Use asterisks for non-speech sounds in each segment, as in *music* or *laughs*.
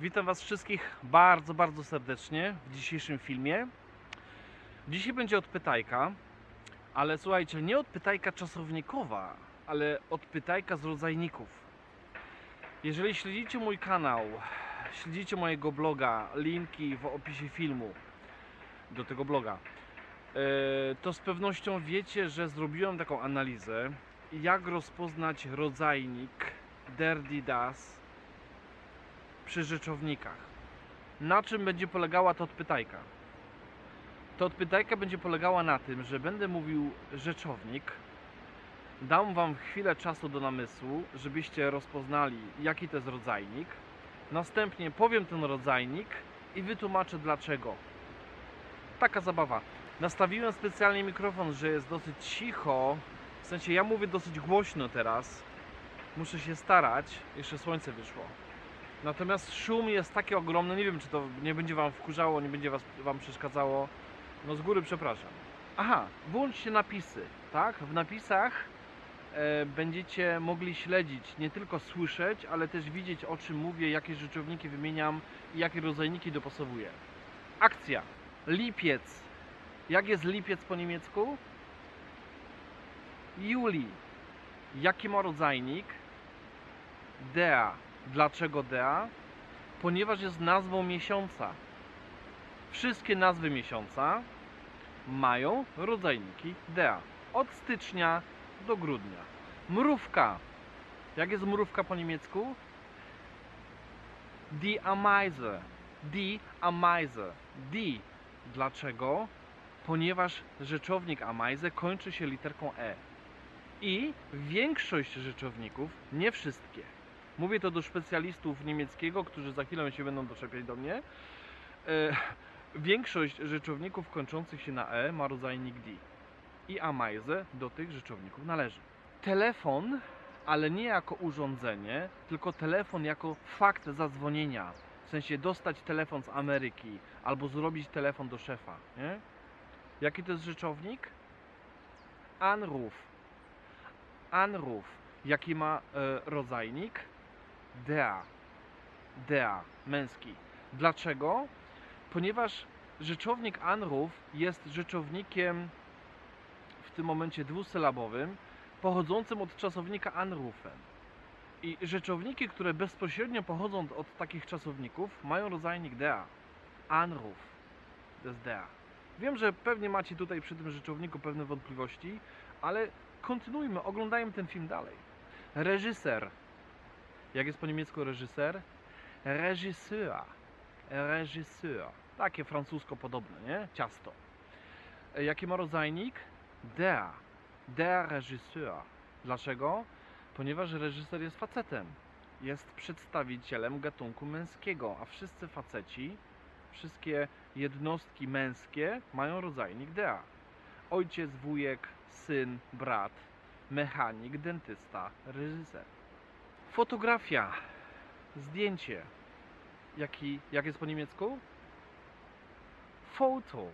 Witam Was wszystkich bardzo, bardzo serdecznie w dzisiejszym filmie. Dzisiaj będzie odpytajka, ale słuchajcie, nie odpytajka czasownikowa, ale odpytajka z rodzajników. Jeżeli śledzicie mój kanał, śledzicie mojego bloga, linki w opisie filmu do tego bloga, e, to z pewnością wiecie, że zrobiłem taką analizę, jak rozpoznać rodzajnik Dirty Das przy rzeczownikach. Na czym będzie polegała ta odpytajka? Ta odpytajka będzie polegała na tym, że będę mówił rzeczownik, dam Wam chwilę czasu do namysłu, żebyście rozpoznali, jaki to jest rodzajnik. Następnie powiem ten rodzajnik i wytłumaczę dlaczego. Taka zabawa. Nastawiłem specjalnie mikrofon, że jest dosyć cicho. W sensie ja mówię dosyć głośno teraz. Muszę się starać. Jeszcze słońce wyszło. Natomiast szum jest taki ogromny, nie wiem czy to nie będzie Wam wkurzało, nie będzie was, Wam przeszkadzało. No z góry przepraszam. Aha, włączcie napisy, tak? W napisach e, będziecie mogli śledzić, nie tylko słyszeć, ale też widzieć o czym mówię, jakie rzeczowniki wymieniam i jakie rodzajniki dopasowuję. Akcja. Lipiec. Jak jest lipiec po niemiecku? Juli. Jaki ma rodzajnik? Dea. Dlaczego Dea? Ponieważ jest nazwą miesiąca. Wszystkie nazwy miesiąca mają rodzajniki Dea. Od stycznia do grudnia. Mrówka. Jak jest mrówka po niemiecku? Die Ameise. Die Ameise. Die. Dlaczego? Ponieważ rzeczownik Ameise kończy się literką E. I większość rzeczowników, nie wszystkie, Mówię to do specjalistów niemieckiego, którzy za chwilę się będą doczepiać do mnie. E, większość rzeczowników kończących się na E ma rodzajnik D. I Ameise do tych rzeczowników należy. Telefon, ale nie jako urządzenie, tylko telefon jako fakt zadzwonienia. W sensie dostać telefon z Ameryki albo zrobić telefon do szefa. Nie? Jaki to jest rzeczownik? Anruf. Anruf. Jaki ma e, rodzajnik? Dea. Dea, męski. Dlaczego? Ponieważ rzeczownik anruf jest rzeczownikiem w tym momencie dwusylabowym, pochodzącym od czasownika anrufen. I rzeczowniki, które bezpośrednio pochodzą od- od takich czasowników, mają rodzajnik dea. Anruf. To jest dea. Wiem, że pewnie macie tutaj przy tym rzeczowniku pewne wątpliwości, ale kontynuujmy, oglądajmy ten film dalej. Reżyser. Jak jest po niemiecku reżyser? Reżyseur. Reżyseur. Takie francusko podobne, nie? Ciasto. E, Jaki ma rodzajnik? Der. Der Regisseur. Dlaczego? Ponieważ reżyser jest facetem. Jest przedstawicielem gatunku męskiego, a wszyscy faceci, wszystkie jednostki męskie mają rodzajnik dea. Ojciec, wujek, syn, brat, mechanik, dentysta, reżyser. Fotografia, zdjęcie. Jaki, jak jest po niemiecku? Foto.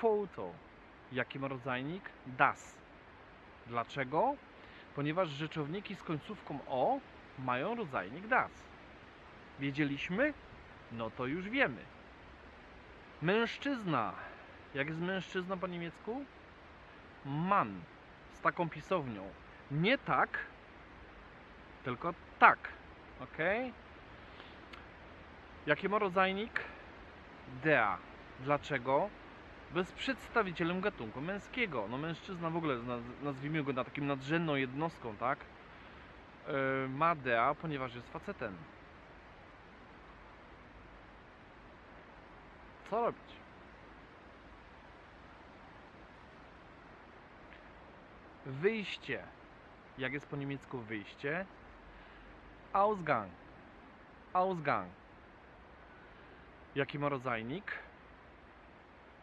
Foto. Jaki ma rodzajnik? Das. Dlaczego? Ponieważ rzeczowniki z końcówką o mają rodzajnik das. Wiedzieliśmy? No to już wiemy. Mężczyzna. Jak jest mężczyzna po niemiecku? Mann. Z taką pisownią. Nie tak, tylko tak. Ok? Jaki ma rodzajnik? Dea. Dlaczego? Jest przedstawicielem gatunku męskiego. No mężczyzna w ogóle, naz- nazwijmy go na takim nadrzędną jednostką, tak? Yy, ma dea, ponieważ jest facetem. Co robić? Wyjście. Jak jest po niemiecku wyjście? Ausgang. Ausgang. Jaki ma rodzajnik?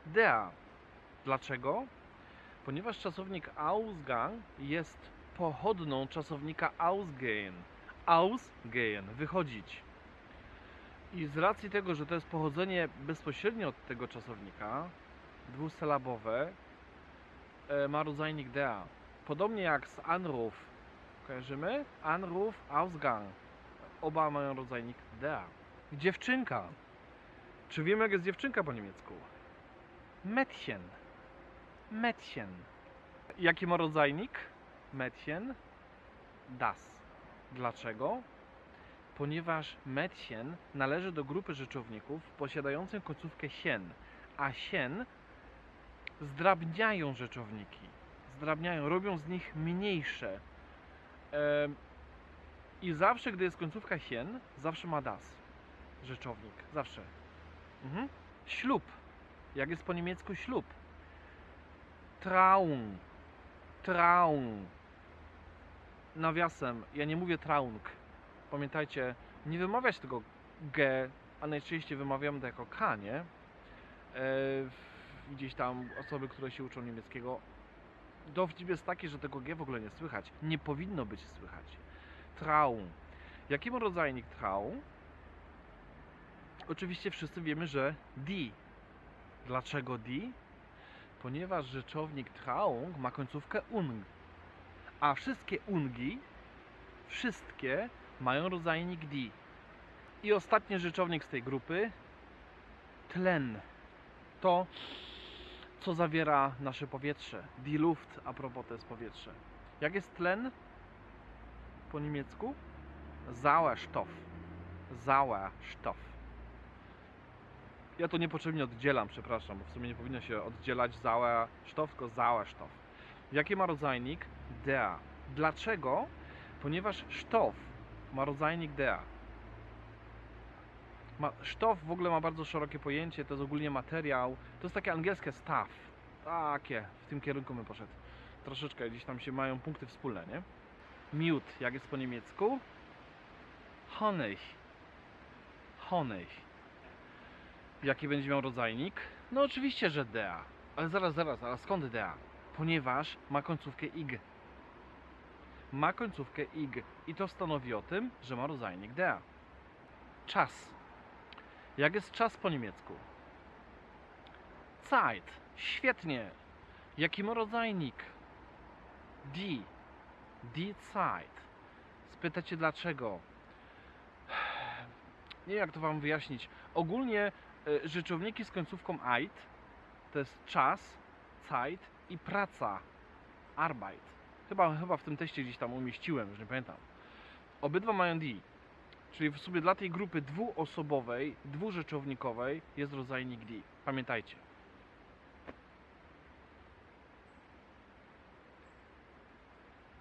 Der. Dlaczego? Ponieważ czasownik Ausgang jest pochodną czasownika ausgehen. Ausgehen, wychodzić. I z racji tego, że to jest pochodzenie bezpośrednio od tego czasownika, dwusylabowe, e, ma rodzajnik der. Podobnie jak z Anruf. Kojarzymy? Anruf, Ausgang. Oba mają rodzajnik der. Dziewczynka. Czy wiemy, jak jest dziewczynka po niemiecku? Mädchen. Mädchen. Jaki ma rodzajnik? Mädchen. Das. Dlaczego? Ponieważ Mädchen należy do grupy rzeczowników posiadających końcówkę sien, a sien zdrabniają rzeczowniki. Zdrabniają, robią z nich mniejsze. I zawsze, gdy jest końcówka sien, zawsze ma das. Rzeczownik. Zawsze. Mhm. Ślub. Jak jest po niemiecku ślub? Traum. Traum. Nawiasem, ja nie mówię traung. Pamiętajcie, nie wymawiać tego G, a najczęściej wymawiamy to jako K, nie? E, gdzieś tam osoby, które się uczą niemieckiego. Dowcip jest taki, że tego G w ogóle nie słychać. Nie powinno być słychać. Traum. Jaki ma rodzajnik traum? Oczywiście wszyscy wiemy, że die. Dlaczego die? Ponieważ rzeczownik traung ma końcówkę ung. A wszystkie ungi, wszystkie mają rodzajnik die. I ostatni rzeczownik z tej grupy tlen. To, co zawiera nasze powietrze. Die Luft, a propos to jest powietrze. Jak jest tlen po niemiecku? Sauerstoff. Sauerstoff. Ja to niepotrzebnie oddzielam, przepraszam, bo w sumie nie powinno się oddzielać Sauerstoff, tylko Sauerstoff. Jaki ma rodzajnik? Der. Dlaczego? Ponieważ Stoff ma rodzajnik der. Ma, sztof w ogóle ma bardzo szerokie pojęcie, to jest ogólnie materiał. To jest takie angielskie stuff. Takie, w tym kierunku my poszedł. Troszeczkę gdzieś tam się mają punkty wspólne, nie? Miód, jak jest po niemiecku? Honig. Honig. Jaki będzie miał rodzajnik? No oczywiście, że dea. Ale zaraz, zaraz, ale skąd dea? Ponieważ ma końcówkę ig. Ma końcówkę ig. I to stanowi o tym, że ma rodzajnik dea. Czas. Jak jest czas po niemiecku? Zeit. Świetnie. Jaki ma rodzajnik? Die. Die Zeit. Spytacie dlaczego? Nie wiem jak to wam wyjaśnić. Ogólnie y, rzeczowniki z końcówką eit to jest czas, Zeit i praca, Arbeit. Chyba, chyba w tym teście gdzieś tam umieściłem, już nie pamiętam. Obydwa mają die. Czyli w sobie dla tej grupy dwuosobowej, dwurzeczownikowej jest rodzajnik die. Pamiętajcie.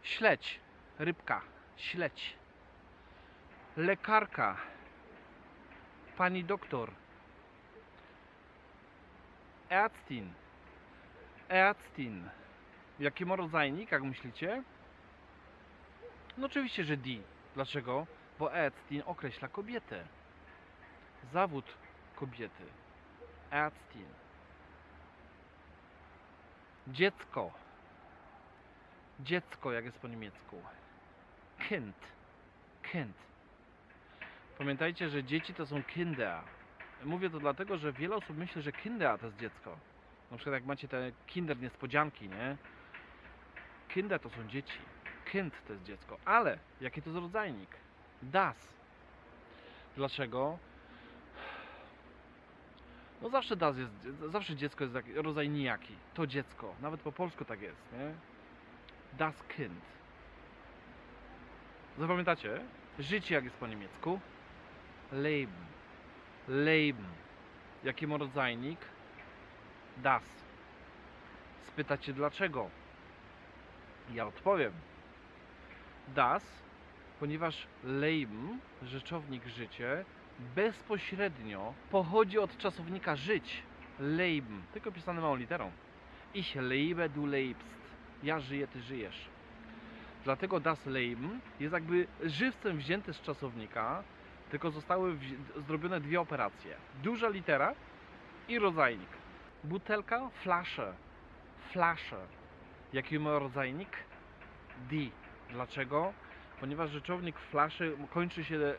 Śledź, rybka, śledź. Lekarka, pani doktor. Ärztin, Ärztin. Jaki ma rodzajnik, jak myślicie? No oczywiście, że die. Dlaczego? Ärztin określa kobietę. Zawód kobiety. Ärztin. Dziecko. Dziecko, jak jest po niemiecku. Kind. Kind. Pamiętajcie, że dzieci to są Kinder. Mówię to dlatego, że wiele osób myśli, że Kinder to jest dziecko. Na przykład jak macie te Kinder niespodzianki, nie? Kinder to są dzieci. Kind to jest dziecko. Ale jaki to jest rodzajnik? Das. Dlaczego? No zawsze das jest, zawsze dziecko jest rodzaj nijaki. To dziecko. Nawet po polsku tak jest, nie? Das Kind. Zapamiętacie? Życie jak jest po niemiecku? Leben. Leben. Jaki ma rodzajnik? Das. Spytacie dlaczego? Ja odpowiem. Das, ponieważ Leben, rzeczownik życie, bezpośrednio pochodzi od czasownika żyć. Leben, tylko pisane małą literą. Ich lebe, du lebst. Ja żyję, ty żyjesz. Dlatego das Leben jest jakby żywcem wzięte z czasownika, tylko zostały zrobione dwie operacje. Duża litera i rodzajnik. Butelka, flasze. Flasze. Jaki ma rodzajnik? Die. Dlaczego? Ponieważ rzeczownik flaszy kończy się, e,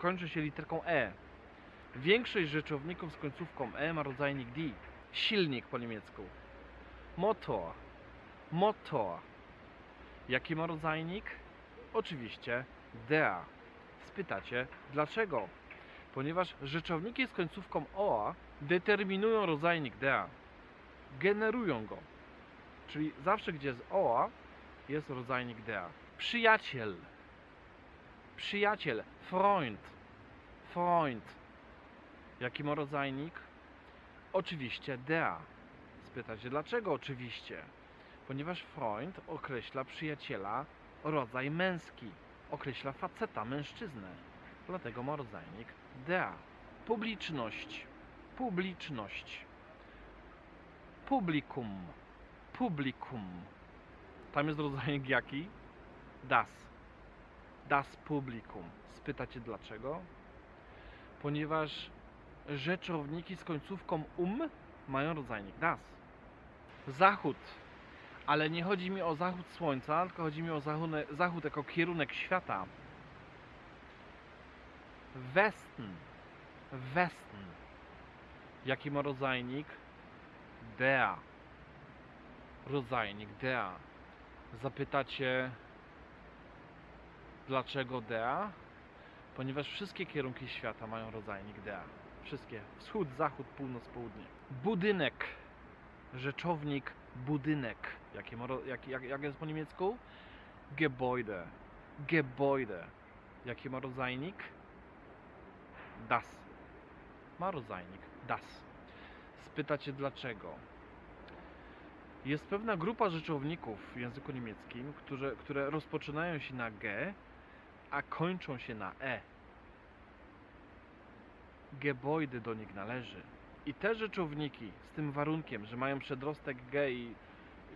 kończy się literką E. Większość rzeczowników z końcówką E ma rodzajnik die. Silnik po niemiecku. Motor. Motor. Jaki ma rodzajnik? Oczywiście der. Spytacie, dlaczego? ponieważ rzeczowniki z końcówką OA determinują rodzajnik DA, generują go. Czyli zawsze, gdzie jest OA, jest rodzajnik DA. Przyjaciel, przyjaciel, Freund, Freund. Jaki ma rodzajnik? Oczywiście DA. Spytacie, dlaczego oczywiście? Ponieważ Freund określa przyjaciela rodzaj męski, określa faceta, mężczyznę. Dlatego ma rodzajnik DA. Publiczność, publiczność. Publikum, publikum. Tam jest rodzajnik jaki? Das. Das Publikum. Spytacie dlaczego? Ponieważ rzeczowniki z końcówką um mają rodzajnik das. Zachód. Ale nie chodzi mi o zachód słońca, tylko chodzi mi o zachód, zachód jako kierunek świata. Westen. Westen. Jaki ma rodzajnik? Der. Rodzajnik der. Zapytacie, dlaczego der? Ponieważ wszystkie kierunki świata mają rodzajnik der. Wszystkie. Wschód, zachód, północ, południe. Budynek. Rzeczownik budynek. Jaki ma, jak, jak, jak jest po niemiecku? Gebäude. Gebäude. Jaki ma rodzajnik? Das. Ma rodzajnik das. Spytacie dlaczego? Jest pewna grupa rzeczowników w języku niemieckim, które, które rozpoczynają się na G, a kończą się na E. Gebäude do nich należy. I te rzeczowniki z tym warunkiem, że mają przedrostek G i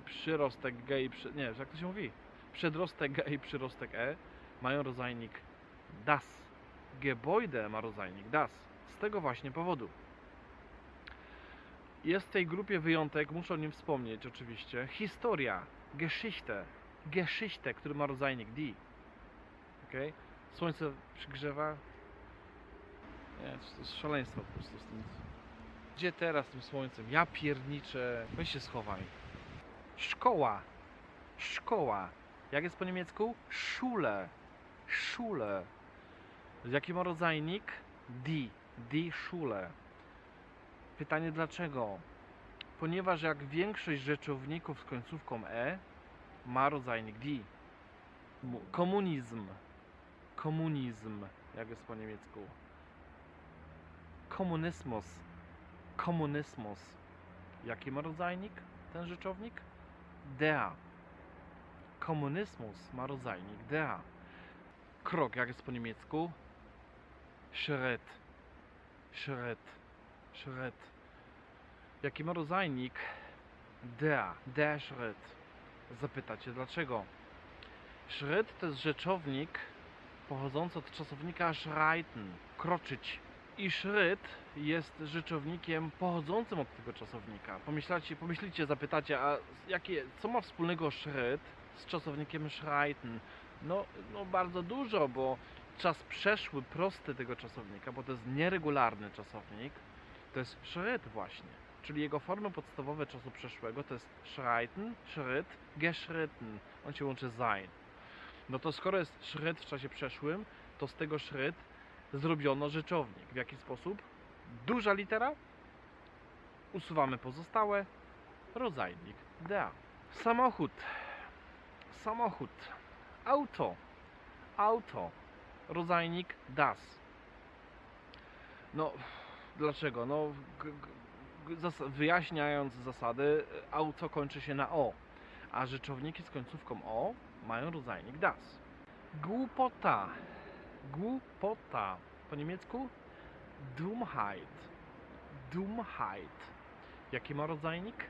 przyrostek G i przy... nie, jak to się mówi? Przedrostek G i przyrostek E mają rodzajnik das. Gebäude ma rodzajnik das. Z tego właśnie powodu. Jest w tej grupie wyjątek, muszę o nim wspomnieć oczywiście. Historia, Geschichte, Geschichte, który ma rodzajnik die. Okay? Słońce przygrzewa. Nie, to jest szaleństwo po prostu z tym. Gdzie teraz tym słońcem? Ja pierniczę. Weź się schowaj. Szkoła. Szkoła. Jak jest po niemiecku? Schule. Schule. Jaki ma rodzajnik? Die. Die Schule. Pytanie dlaczego? Ponieważ jak większość rzeczowników z końcówką E ma rodzajnik die. Mu- Komunizm. Komunizm. Jak jest po niemiecku? Komunismus. Komunismus. Jaki ma rodzajnik ten rzeczownik? Der. Komunismus ma rodzajnik der. Krok, jak jest po niemiecku? Schritt. Schritt. Schritt. Jaki ma rodzajnik? Der. Der Schritt. Zapytacie dlaczego? Schritt to jest rzeczownik pochodzący od czasownika schreiten, kroczyć. I Schritt jest rzeczownikiem pochodzącym od tego czasownika. Pomyślacie, pomyślicie, zapytacie, a jakie, co ma wspólnego Schritt z czasownikiem schreiten? No, no bardzo dużo, bo czas przeszły prosty tego czasownika, bo to jest nieregularny czasownik, to jest Schritt właśnie. Czyli jego formy podstawowe czasu przeszłego to jest schreiten, Schritt, geschritten. On się łączy sein. No to skoro jest Schritt w czasie przeszłym, to z tego Schritt zrobiono rzeczownik. W jaki sposób? Duża litera, usuwamy pozostałe, rodzajnik da. Samochód, samochód, auto, auto, rodzajnik das. No, dlaczego? No, zas- wyjaśniając zasady, auto kończy się na o, a rzeczowniki z końcówką o mają rodzajnik das. Głupota, głupota, po niemiecku Dummheit, Dummheit. Jaki ma rodzajnik?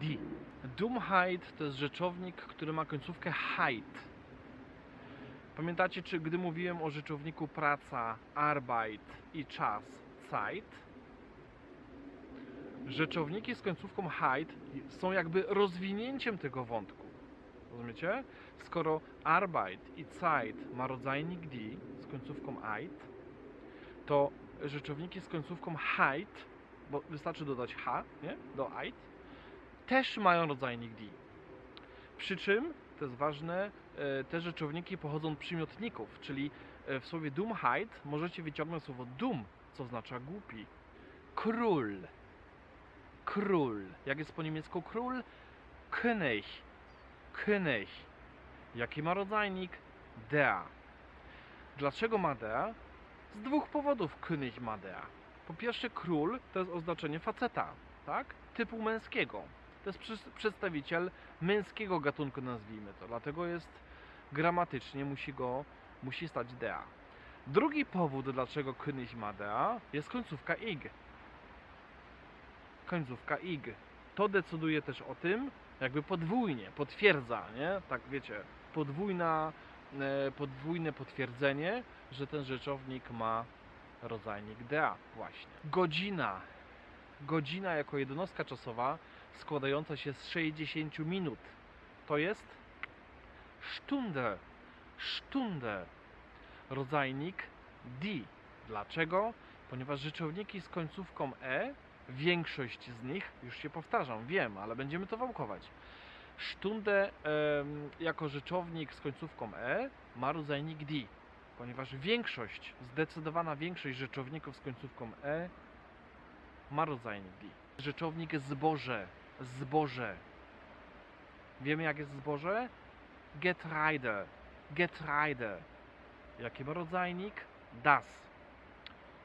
Die. Dummheit to jest rzeczownik, który ma końcówkę heit. Pamiętacie, czy gdy mówiłem o rzeczowniku praca, Arbeit i czas, Zeit? Rzeczowniki z końcówką heit są jakby rozwinięciem tego wątku. Rozumiecie? Skoro Arbeit i Zeit ma rodzajnik die z końcówką eit, to rzeczowniki z końcówką heit, bo wystarczy dodać h, nie? Do eit, też mają rodzajnik die. Przy czym, to jest ważne, e, te rzeczowniki pochodzą od przymiotników, czyli e, w słowie Dummheit możecie wyciągnąć słowo dum co oznacza głupi. Król. Król. Jak jest po niemiecku król? König. König. Jaki ma rodzajnik? Der. Dlaczego ma der? Z dwóch powodów König ma der. Po pierwsze, król to jest oznaczenie faceta, tak? Typu męskiego. To jest przedstawiciel męskiego gatunku, nazwijmy to. Dlatego jest gramatycznie, musi go, musi stać der. Drugi powód, dlaczego König ma der, jest końcówka ig. Końcówka ig. To decyduje też o tym, jakby podwójnie, potwierdza, nie? Tak wiecie, podwójna, e, podwójne potwierdzenie, że ten rzeczownik ma rodzajnik dea właśnie. Godzina. Godzina jako jednostka czasowa składająca się z 60 minut. To jest Stunde. Stunde. Rodzajnik die. Dlaczego? Ponieważ rzeczowniki z końcówką e, większość z nich, już się powtarzam, wiem, ale będziemy to wałkować. Stunde em, jako rzeczownik z końcówką e ma rodzajnik die ponieważ większość, zdecydowana większość rzeczowników z końcówką e ma rodzajnik di. Rzeczownik zboże, zboże. Wiemy jak jest zboże? Getreide, Getreide. Jaki ma rodzajnik? Das.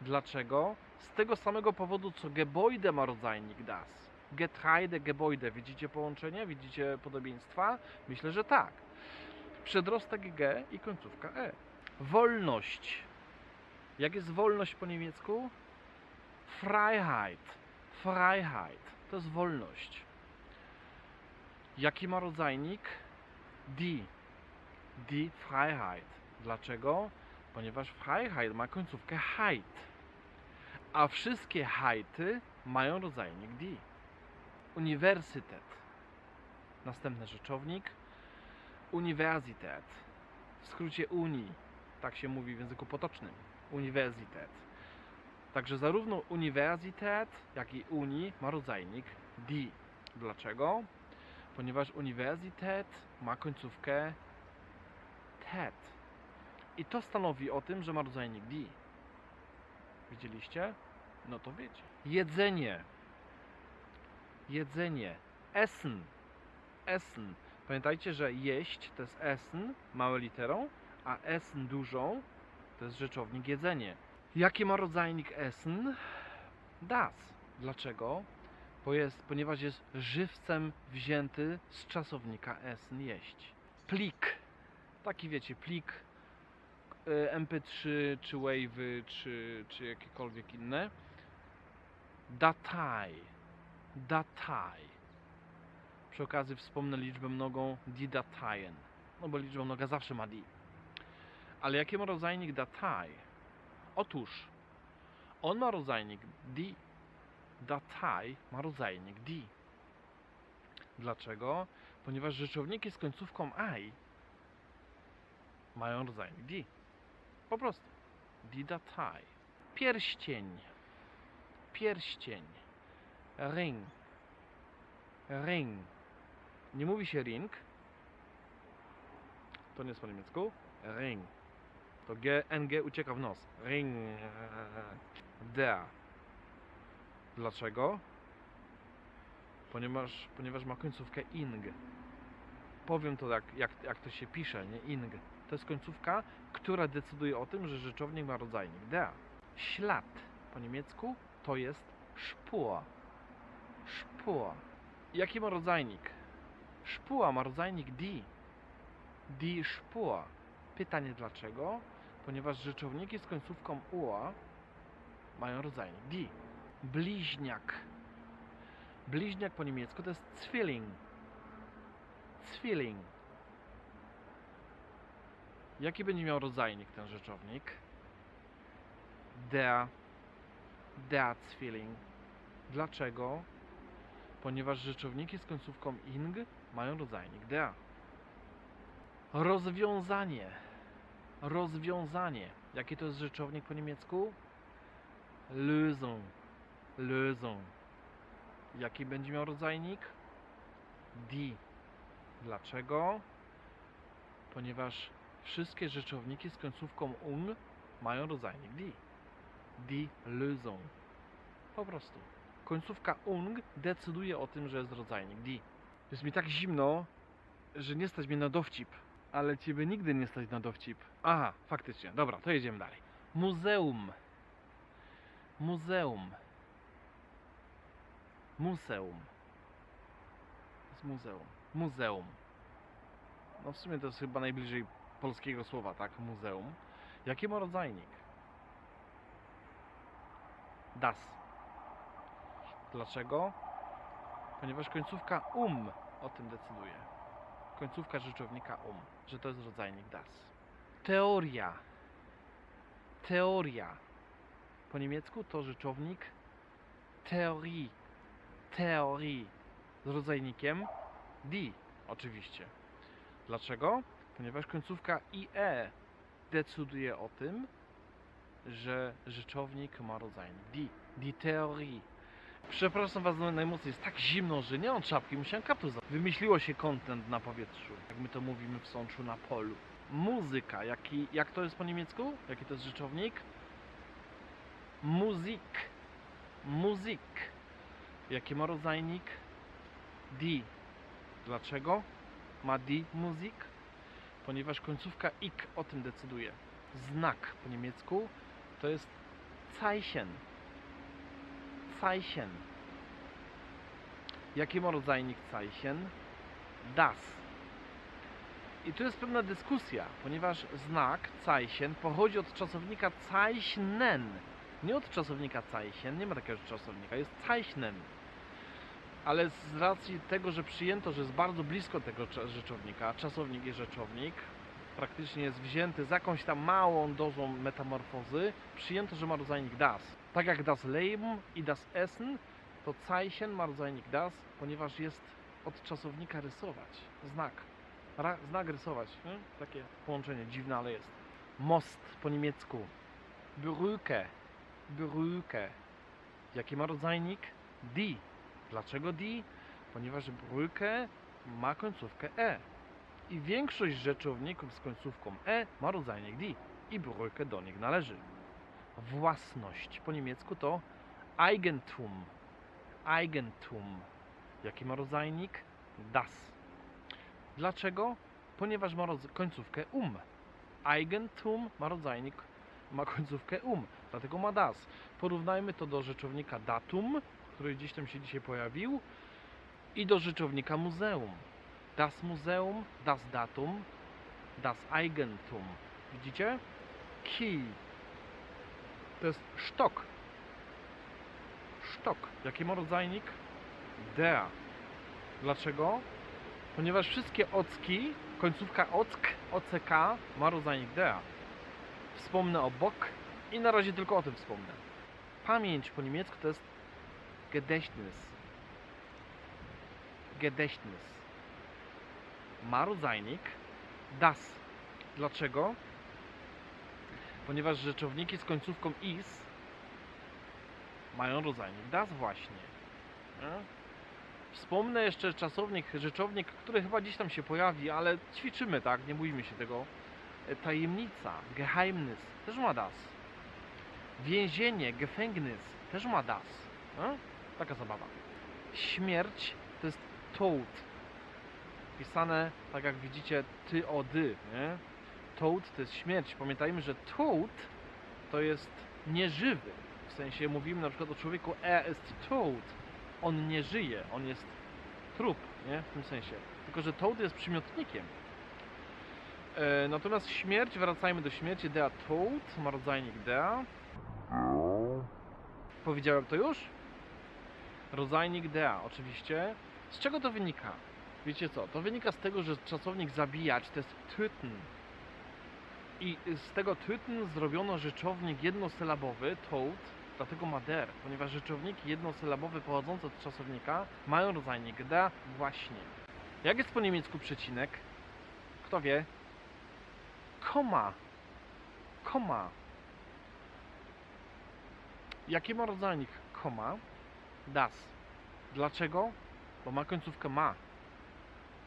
Dlaczego? Z tego samego powodu co Gebäude ma rodzajnik das. Getreide, Gebäude. Widzicie połączenie? Widzicie podobieństwa? Myślę, że tak. Przedrostek G i końcówka E. Wolność. Jak jest wolność po niemiecku? Freiheit. Freiheit. To jest wolność. Jaki ma rodzajnik? Die. Die Freiheit. Dlaczego? Ponieważ Freiheit ma końcówkę heit. A wszystkie heity mają rodzajnik die. Uniwersytet. Następny rzeczownik. Uniwersytet. W skrócie Uni tak się mówi w języku potocznym. Uniwersytet. Także zarówno uniwersytet, jak i uni ma rodzajnik di. Dlaczego? Ponieważ uniwersytet ma końcówkę tet. I to stanowi o tym, że ma rodzajnik di. Widzieliście? No to wiecie. Jedzenie. Jedzenie. Essen. Essen. Pamiętajcie, że jeść to jest essen, małą literą, a essen dużą to jest rzeczownik jedzenie. Jaki ma rodzajnik essen? Das. Dlaczego? Bo jest, ponieważ jest żywcem wzięty z czasownika essen jeść. Plik. Taki wiecie, plik y, MP3 czy Wave'y czy, czy jakiekolwiek inne. Datei. Datei. Przy okazji wspomnę liczbę mnogą die Dateien. No bo liczba mnoga zawsze ma die. Ale jaki ma rodzajnik datai? Otóż on ma rodzajnik di. Datai ma rodzajnik di. Dlaczego? Ponieważ rzeczowniki z końcówką i mają rodzajnik di. Po prostu. Di datai. Pierścień. Pierścień. Ring. Ring. Nie mówi się ring. To nie jest po niemiecku. Ring. To G, NG ucieka w nos. Ring. Der. Dlaczego? Ponieważ, ponieważ ma końcówkę ing. Powiem to jak, jak, jak to się pisze, nie ing. To jest końcówka, która decyduje o tym, że rzeczownik ma rodzajnik der. Ślad po niemiecku to jest Spur. Spur. Jaki ma rodzajnik? Spur ma rodzajnik die. Die Spur. Pytanie dlaczego? Ponieważ rzeczowniki z końcówką ua mają rodzajnik die. Bliźniak. Bliźniak po niemiecku to jest Zwilling. Zwilling. Jaki będzie miał rodzajnik ten rzeczownik? Der. Der Zwilling. Dlaczego? Ponieważ rzeczowniki z końcówką ing mają rodzajnik der. Rozwiązanie. Rozwiązanie. Jaki to jest rzeczownik po niemiecku? Lösung. Lösung. Jaki będzie miał rodzajnik? Die. Dlaczego? Ponieważ wszystkie rzeczowniki z końcówką un mają rodzajnik die. Die Lösung. Po prostu. Końcówka ung decyduje o tym, że jest rodzajnik die. Jest mi tak zimno, że nie stać mnie na dowcip. Ale ciebie nigdy nie stać na dowcip. Aha, faktycznie. Dobra, to jedziemy dalej. Muzeum. Muzeum. Muzeum. Jest muzeum. Muzeum. No w sumie to jest chyba najbliżej polskiego słowa, tak? Muzeum. Jaki ma rodzajnik? Das. Dlaczego? Ponieważ końcówka um o tym decyduje. Końcówka rzeczownika um, że to jest rodzajnik das. Teoria. Teoria. Po niemiecku to rzeczownik teorii. Teorii. Z rodzajnikiem die, oczywiście. Dlaczego? Ponieważ końcówka ie decyduje o tym, że rzeczownik ma rodzajnik die. Die Theorie. Przepraszam Was najmocniej, jest tak zimno, że nie mam czapki, musiałem kaptur za... Wymyśliło się content na powietrzu, jak my to mówimy w Sączu na polu. Muzyka, jaki, jak to jest po niemiecku? Jaki to jest rzeczownik? Muzik. Muzik. Jaki ma rodzajnik? Die. Dlaczego ma die Musik? Ponieważ końcówka ik o tym decyduje. Znak po niemiecku to jest Zeichen. Zeichen. Jaki ma rodzajnik Zeichen? Das. I tu jest pewna dyskusja, ponieważ znak Zeichen pochodzi od czasownika Zeichnen. Nie od czasownika Zeichen, nie ma takiego czasownika, jest Zeichnen. Ale z racji tego, że przyjęto, że jest bardzo blisko tego rzeczownika, czasownik i rzeczownik, praktycznie jest wzięty z jakąś tam małą dozą metamorfozy, przyjęto, że ma rodzajnik das. Tak jak das Leben i das Essen, to Zeichen ma rodzajnik das, ponieważ jest od czasownika rysować. Znak. Ra, znak rysować. Takie połączenie dziwne, ale jest. Most po niemiecku. Brücke. Brücke. Jaki ma rodzajnik? Die. Dlaczego die? Ponieważ Brücke ma końcówkę e. I większość rzeczowników z końcówką e ma rodzajnik die. I Brücke do nich należy. Własność po niemiecku to Eigentum. Eigentum. Jaki ma rodzajnik? Das. Dlaczego? Ponieważ ma końcówkę um. Eigentum ma rodzajnik, ma końcówkę um, dlatego ma das. Porównajmy to do rzeczownika datum, który gdzieś tam się dzisiaj pojawił, i do rzeczownika muzeum. Das Museum, das Datum, das Eigentum. Widzicie? Key. To jest sztok. Sztok. Jaki ma rodzajnik? Der. Dlaczego? Ponieważ wszystkie ocki, końcówka ock, ock ma rodzajnik der. Wspomnę o bok i na razie tylko o tym wspomnę. Pamięć po niemiecku to jest Gedächtnis. Gedächtnis. Ma rodzajnik das. Dlaczego? Ponieważ rzeczowniki z końcówką is mają rodzajnik das właśnie. Nie? Wspomnę jeszcze czasownik, rzeczownik, który chyba gdzieś tam się pojawi, ale ćwiczymy, tak? Nie bójmy się tego. E, Tajemnica, Geheimnis, też ma das. Więzienie, Gefängnis, też ma das. Taka zabawa. Śmierć to jest Tod. Pisane, tak jak widzicie, ty o dy, nie? Tod to jest śmierć. Pamiętajmy, że Tod to jest nieżywy. W sensie mówimy na przykład o człowieku e jest Tod. On nie żyje, on jest trup, nie? W tym sensie. Tylko, że Toad jest przymiotnikiem. E, natomiast śmierć, wracajmy do śmierci, dea Toad, ma rodzajnik dea. Powiedziałem to już? Rodzajnik dea, oczywiście. Z czego to wynika? Wiecie co? To wynika z tego, że czasownik zabijać to jest töten. I z tego töten zrobiono rzeczownik jednosylabowy, toad, dlatego ma der, ponieważ rzeczowniki jednosylabowe pochodzące od czasownika mają rodzajnik da właśnie. Jak jest po niemiecku przecinek? Kto wie? Koma. Koma. Jaki ma rodzajnik koma? Das. Dlaczego? Bo ma końcówkę ma.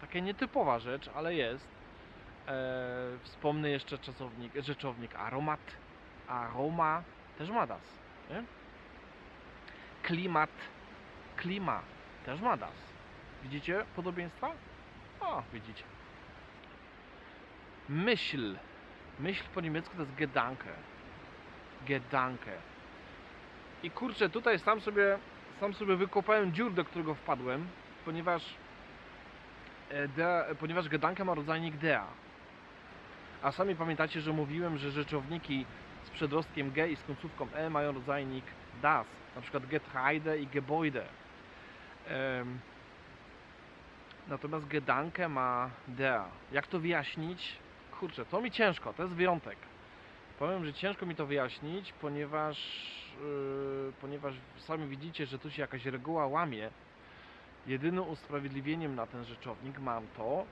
Taka nietypowa rzecz, ale jest. Eee, wspomnę jeszcze czasownik, rzeczownik aromat, aroma, też ma das. Nie? Klimat, klima też ma das. Widzicie podobieństwa? O, widzicie. Myśl. Myśl po niemiecku to jest Gedanke. Gedanke. I kurczę, tutaj sam sobie, sam sobie wykopałem dziur, do którego wpadłem, ponieważ e, der, ponieważ Gedanke ma rodzajnik dea. A sami pamiętacie, że mówiłem, że rzeczowniki z przedrostkiem ge i z końcówką e mają rodzajnik das. Na przykład Getreide i Gebäude. Em, natomiast Gedanke ma der. Jak to wyjaśnić? Kurczę, to mi ciężko, to jest wyjątek. Powiem, że ciężko mi to wyjaśnić, ponieważ, yy, ponieważ sami widzicie, że tu się jakaś reguła łamie. Jedynym usprawiedliwieniem na ten rzeczownik mam to,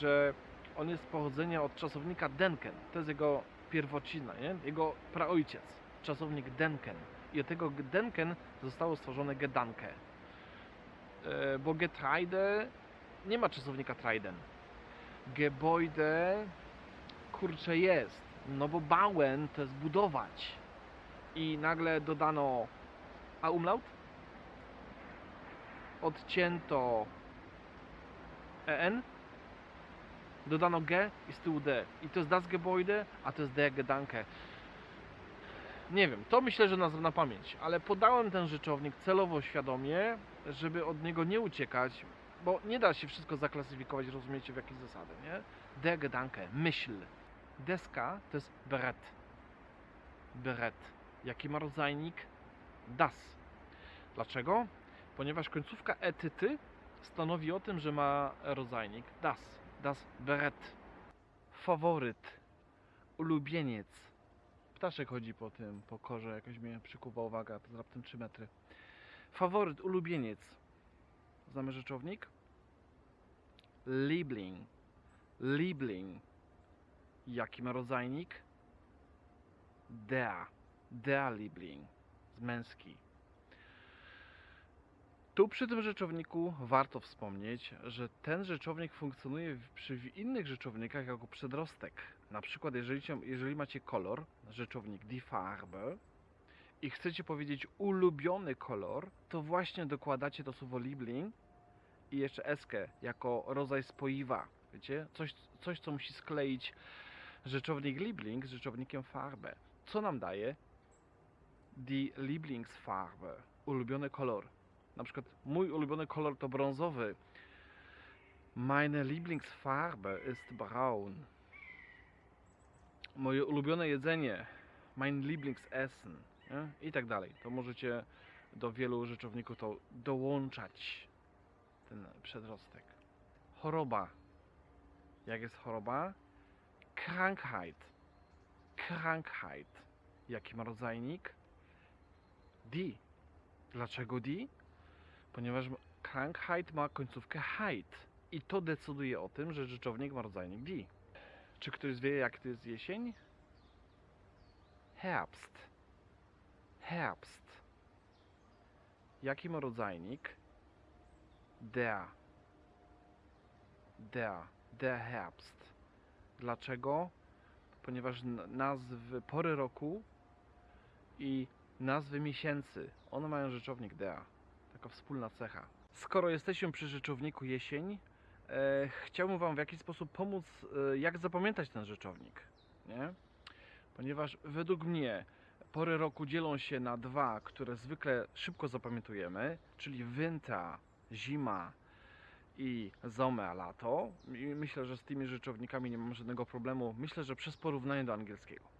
że on jest pochodzenia od czasownika denken. To jest jego pierwocina, nie? jego praojciec. Czasownik denken. I od tego denken zostało stworzone gedanke. E, bo Getreide nie ma czasownika Treiden. Gebäude kurczę jest. No bo bauen to jest budować. I nagle dodano a umlaut? Odcięto en. Dodano g i z tyłu d. I to jest das Gebäude, a to jest der Gedanke. Nie wiem, to myślę, że nazwę na pamięć, ale podałem ten rzeczownik celowo, świadomie, żeby od niego nie uciekać, bo nie da się wszystko zaklasyfikować, rozumiecie, w jakieś zasady, nie? Der Gedanke, myśl. Deska to jest beret. Beret. Jaki ma rodzajnik? Das. Dlaczego? Ponieważ końcówka etyty stanowi o tym, że ma rodzajnik das. Das beret. Faworyt. Ulubieniec. Ptaszek chodzi po tym, po korze, jakoś mnie przykuwa uwaga, to jest raptem 3 metry. Faworyt, ulubieniec. Znamy rzeczownik? Liebling. Liebling. Jaki ma rodzajnik? Der. Der Liebling. Z męski. Tu przy tym rzeczowniku warto wspomnieć, że ten rzeczownik funkcjonuje przy innych rzeczownikach jako przedrostek. Na przykład jeżeli, jeżeli macie kolor, rzeczownik die Farbe i chcecie powiedzieć ulubiony kolor, to właśnie dokładacie to słowo Liebling i jeszcze eskę jako rodzaj spoiwa. Wiecie? Coś, coś co musi skleić rzeczownik Liebling z rzeczownikiem Farbe. Co nam daje? Die Lieblingsfarbe. Ulubiony kolor. Na przykład mój ulubiony kolor to brązowy. Meine Lieblingsfarbe ist braun. Moje ulubione jedzenie. Mein Lieblingsessen. Nie? I tak dalej. To możecie do wielu rzeczowników to dołączać. Ten przedrostek. Choroba. Jak jest choroba? Krankheit. Krankheit. Jaki ma rodzajnik? Die. Dlaczego die? Ponieważ m- Krankheit ma końcówkę heit. I to decyduje o tym, że rzeczownik ma rodzajnik die. Czy ktoś wie, jak to jest jesień? Herbst. Herbst. Jaki ma rodzajnik? Der. Der. Der Herbst. Dlaczego? Ponieważ nazwy pory roku i nazwy miesięcy, one mają rzeczownik der. Taka wspólna cecha. Skoro jesteśmy przy rzeczowniku jesień, e, chciałbym Wam w jakiś sposób pomóc, e, jak zapamiętać ten rzeczownik. Nie? Ponieważ według mnie pory roku dzielą się na dwa, które zwykle szybko zapamiętujemy, czyli winter, zima i zome, lato. I myślę, że z tymi rzeczownikami nie mam żadnego problemu. Myślę, że przez porównanie do angielskiego.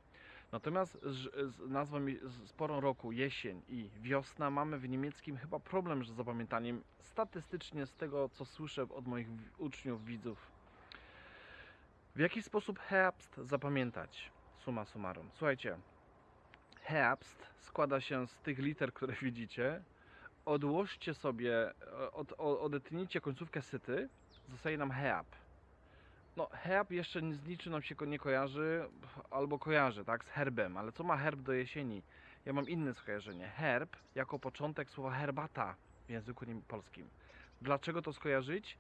Natomiast z, nazwą z, porą roku jesień i wiosna mamy w niemieckim chyba problem z zapamiętaniem statystycznie z tego, co słyszę od moich uczniów, widzów. W jaki sposób herbst zapamiętać? Suma summarum. Słuchajcie, herbst składa się z tych liter, które *laughs* widzicie. Odłożcie sobie, od, odetnijcie końcówkę syty, zostaje nam herb. No, herb jeszcze z niczym nam się nie kojarzy, albo kojarzy, tak, z herbem, ale co ma herb do jesieni? Ja mam inne skojarzenie. Herb jako początek słowa herbata w języku polskim. Dlaczego to skojarzyć?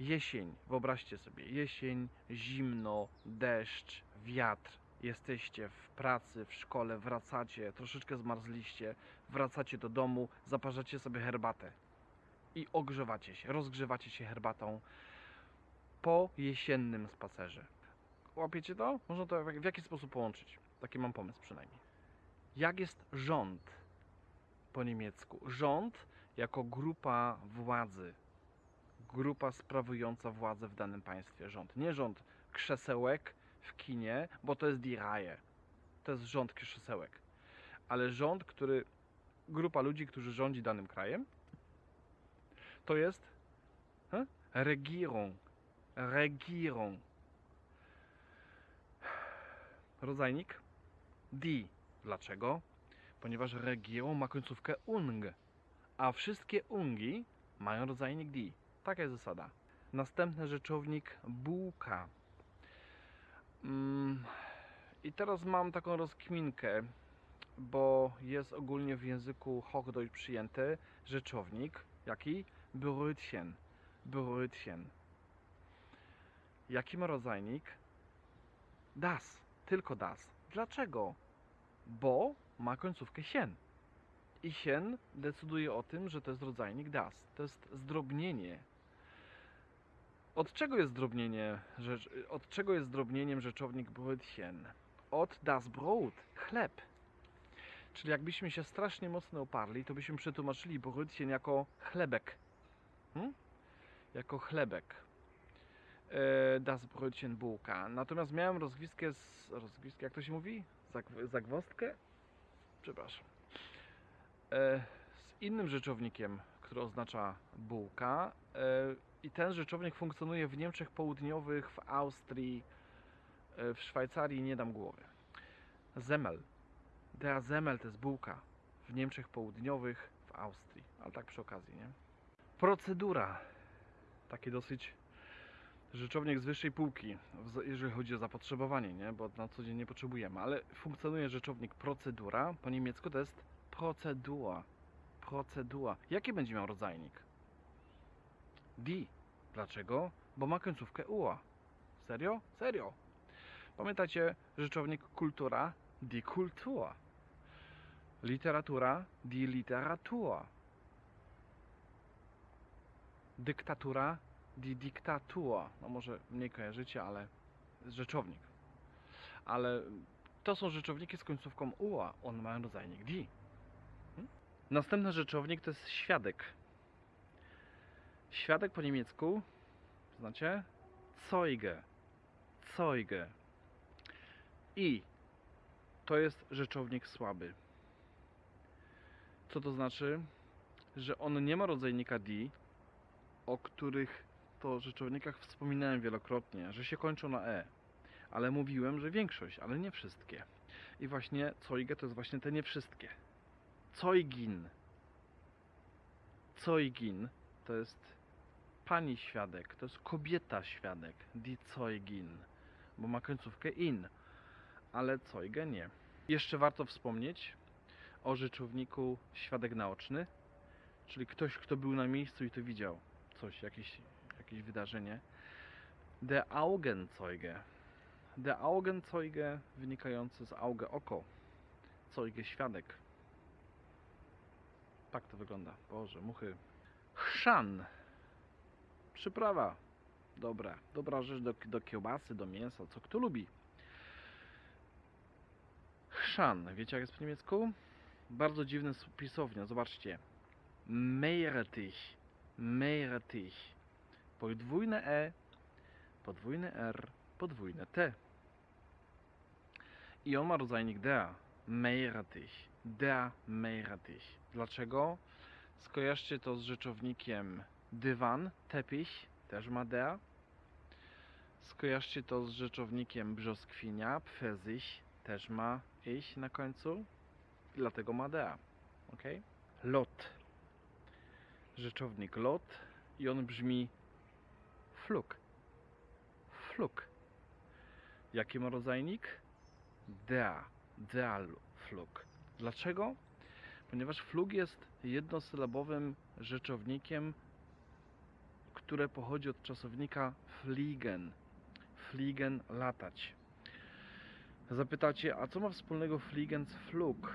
Jesień, wyobraźcie sobie, jesień, zimno, deszcz, wiatr. jesteście w pracy, w szkole, wracacie, troszeczkę zmarzliście, wracacie do domu, zaparzacie sobie herbatę i ogrzewacie się, rozgrzewacie się herbatą po jesiennym spacerze. Łapiecie to? Można to w w jaki sposób połączyć? Taki mam pomysł przynajmniej. Jak jest rząd po niemiecku? Rząd jako grupa władzy. Grupa sprawująca władzę w danym państwie. Rząd. Nie rząd krzesełek w kinie, bo to jest die Reihe. To jest rząd krzesełek. Ale rząd, który. Grupa ludzi, którzy rządzi danym krajem, to jest he? Regierung. Regierung. Rodzajnik die. Dlaczego? Ponieważ Regierung ma końcówkę ung, a wszystkie ungi mają rodzajnik die. Taka jest zasada. Następny rzeczownik bułka. Mm, I teraz mam taką rozkminkę, bo jest ogólnie w języku Hochdeutsch przyjęty rzeczownik, jaki? Brötchen. Brötchen. Jaki ma rodzajnik? Das. Tylko das. Dlaczego? Bo ma końcówkę sien. I sien decyduje o tym, że to jest rodzajnik das. To jest zdrobnienie. Od czego jest zdrobnienie? Od czego jest zdrobnieniem rzeczownik Brötchen? Od das Brot, chleb. Czyli jakbyśmy się strasznie mocno oparli, to byśmy przetłumaczyli Brötchen jako chlebek. Hmm? Jako chlebek. E, das Brötchen bułka. Natomiast miałem rozgwiskę z... Rozgwiskę, jak to się mówi? Zag, zagwozdkę? Przepraszam. E, z innym rzeczownikiem, który oznacza bułka. E, I ten rzeczownik funkcjonuje w Niemczech Południowych, w Austrii, w Szwajcarii, nie dam głowy. Semmel. Der Semmel to jest bułka. W Niemczech Południowych, w Austrii. Ale tak przy okazji, nie? Procedura. Taki dosyć rzeczownik z wyższej półki, jeżeli chodzi o zapotrzebowanie, nie? Bo na co dzień nie potrzebujemy, ale funkcjonuje rzeczownik procedura. Po niemiecku to jest procedura. Procedura. Jaki będzie miał rodzajnik? Die. Dlaczego? Bo ma końcówkę ua. Serio? Serio. Pamiętacie rzeczownik kultura? Die Kultur. Literatura? Die Literatur. Dyktatura? Die Diktatur. No może mniej kojarzycie, ale rzeczownik. Ale to są rzeczowniki z końcówką ua. One mają rodzajnik die. Hmm? Następny rzeczownik to jest świadek. Świadek po niemiecku, znacie? Zeuge. Zeuge. I to jest rzeczownik słaby. Co to znaczy? Że on nie ma rodzajnika die, o których to rzeczownikach wspominałem wielokrotnie, że się kończą na e. Ale mówiłem, że większość, ale nie wszystkie. I właśnie Zeuge to jest właśnie te nie wszystkie. Zeugin. Zeugin to jest pani świadek, to jest kobieta świadek, die Zeugin, bo ma końcówkę in, ale Zeuge nie. Jeszcze warto wspomnieć o rzeczowniku świadek naoczny, czyli ktoś, kto był na miejscu i to widział coś, jakieś, jakieś wydarzenie. Der Augenzeuge. Der Augenzeuge wynikający z Auge oko. Zeuge świadek. Tak to wygląda. Boże, muchy. Chrzan. Przyprawa. Dobra. Dobra rzecz do, do kiełbasy, do mięsa, co kto lubi. Chrzan. Wiecie jak jest po niemiecku? Bardzo dziwny s- pisownia. Zobaczcie. Meerrettich. Meerrettich. Podwójne E, podwójne R, podwójne T. I on ma rodzajnik der. Meerrettich. Der Meerrettich. Dlaczego? Skojarzcie to z rzeczownikiem dywan, tepich, też ma der. Skojarzcie to z rzeczownikiem brzoskwinia, pfezich, też ma ich na końcu. Dlatego ma der. Ok? Lot. Rzeczownik lot i on brzmi fluk. Fluk. Jaki ma rodzajnik? Der. Der fluk. Dlaczego? Ponieważ flug jest jednosylabowym rzeczownikiem, które pochodzi od czasownika fliegen. Fliegen latać. Zapytacie, a co ma wspólnego Fliegen z Flug?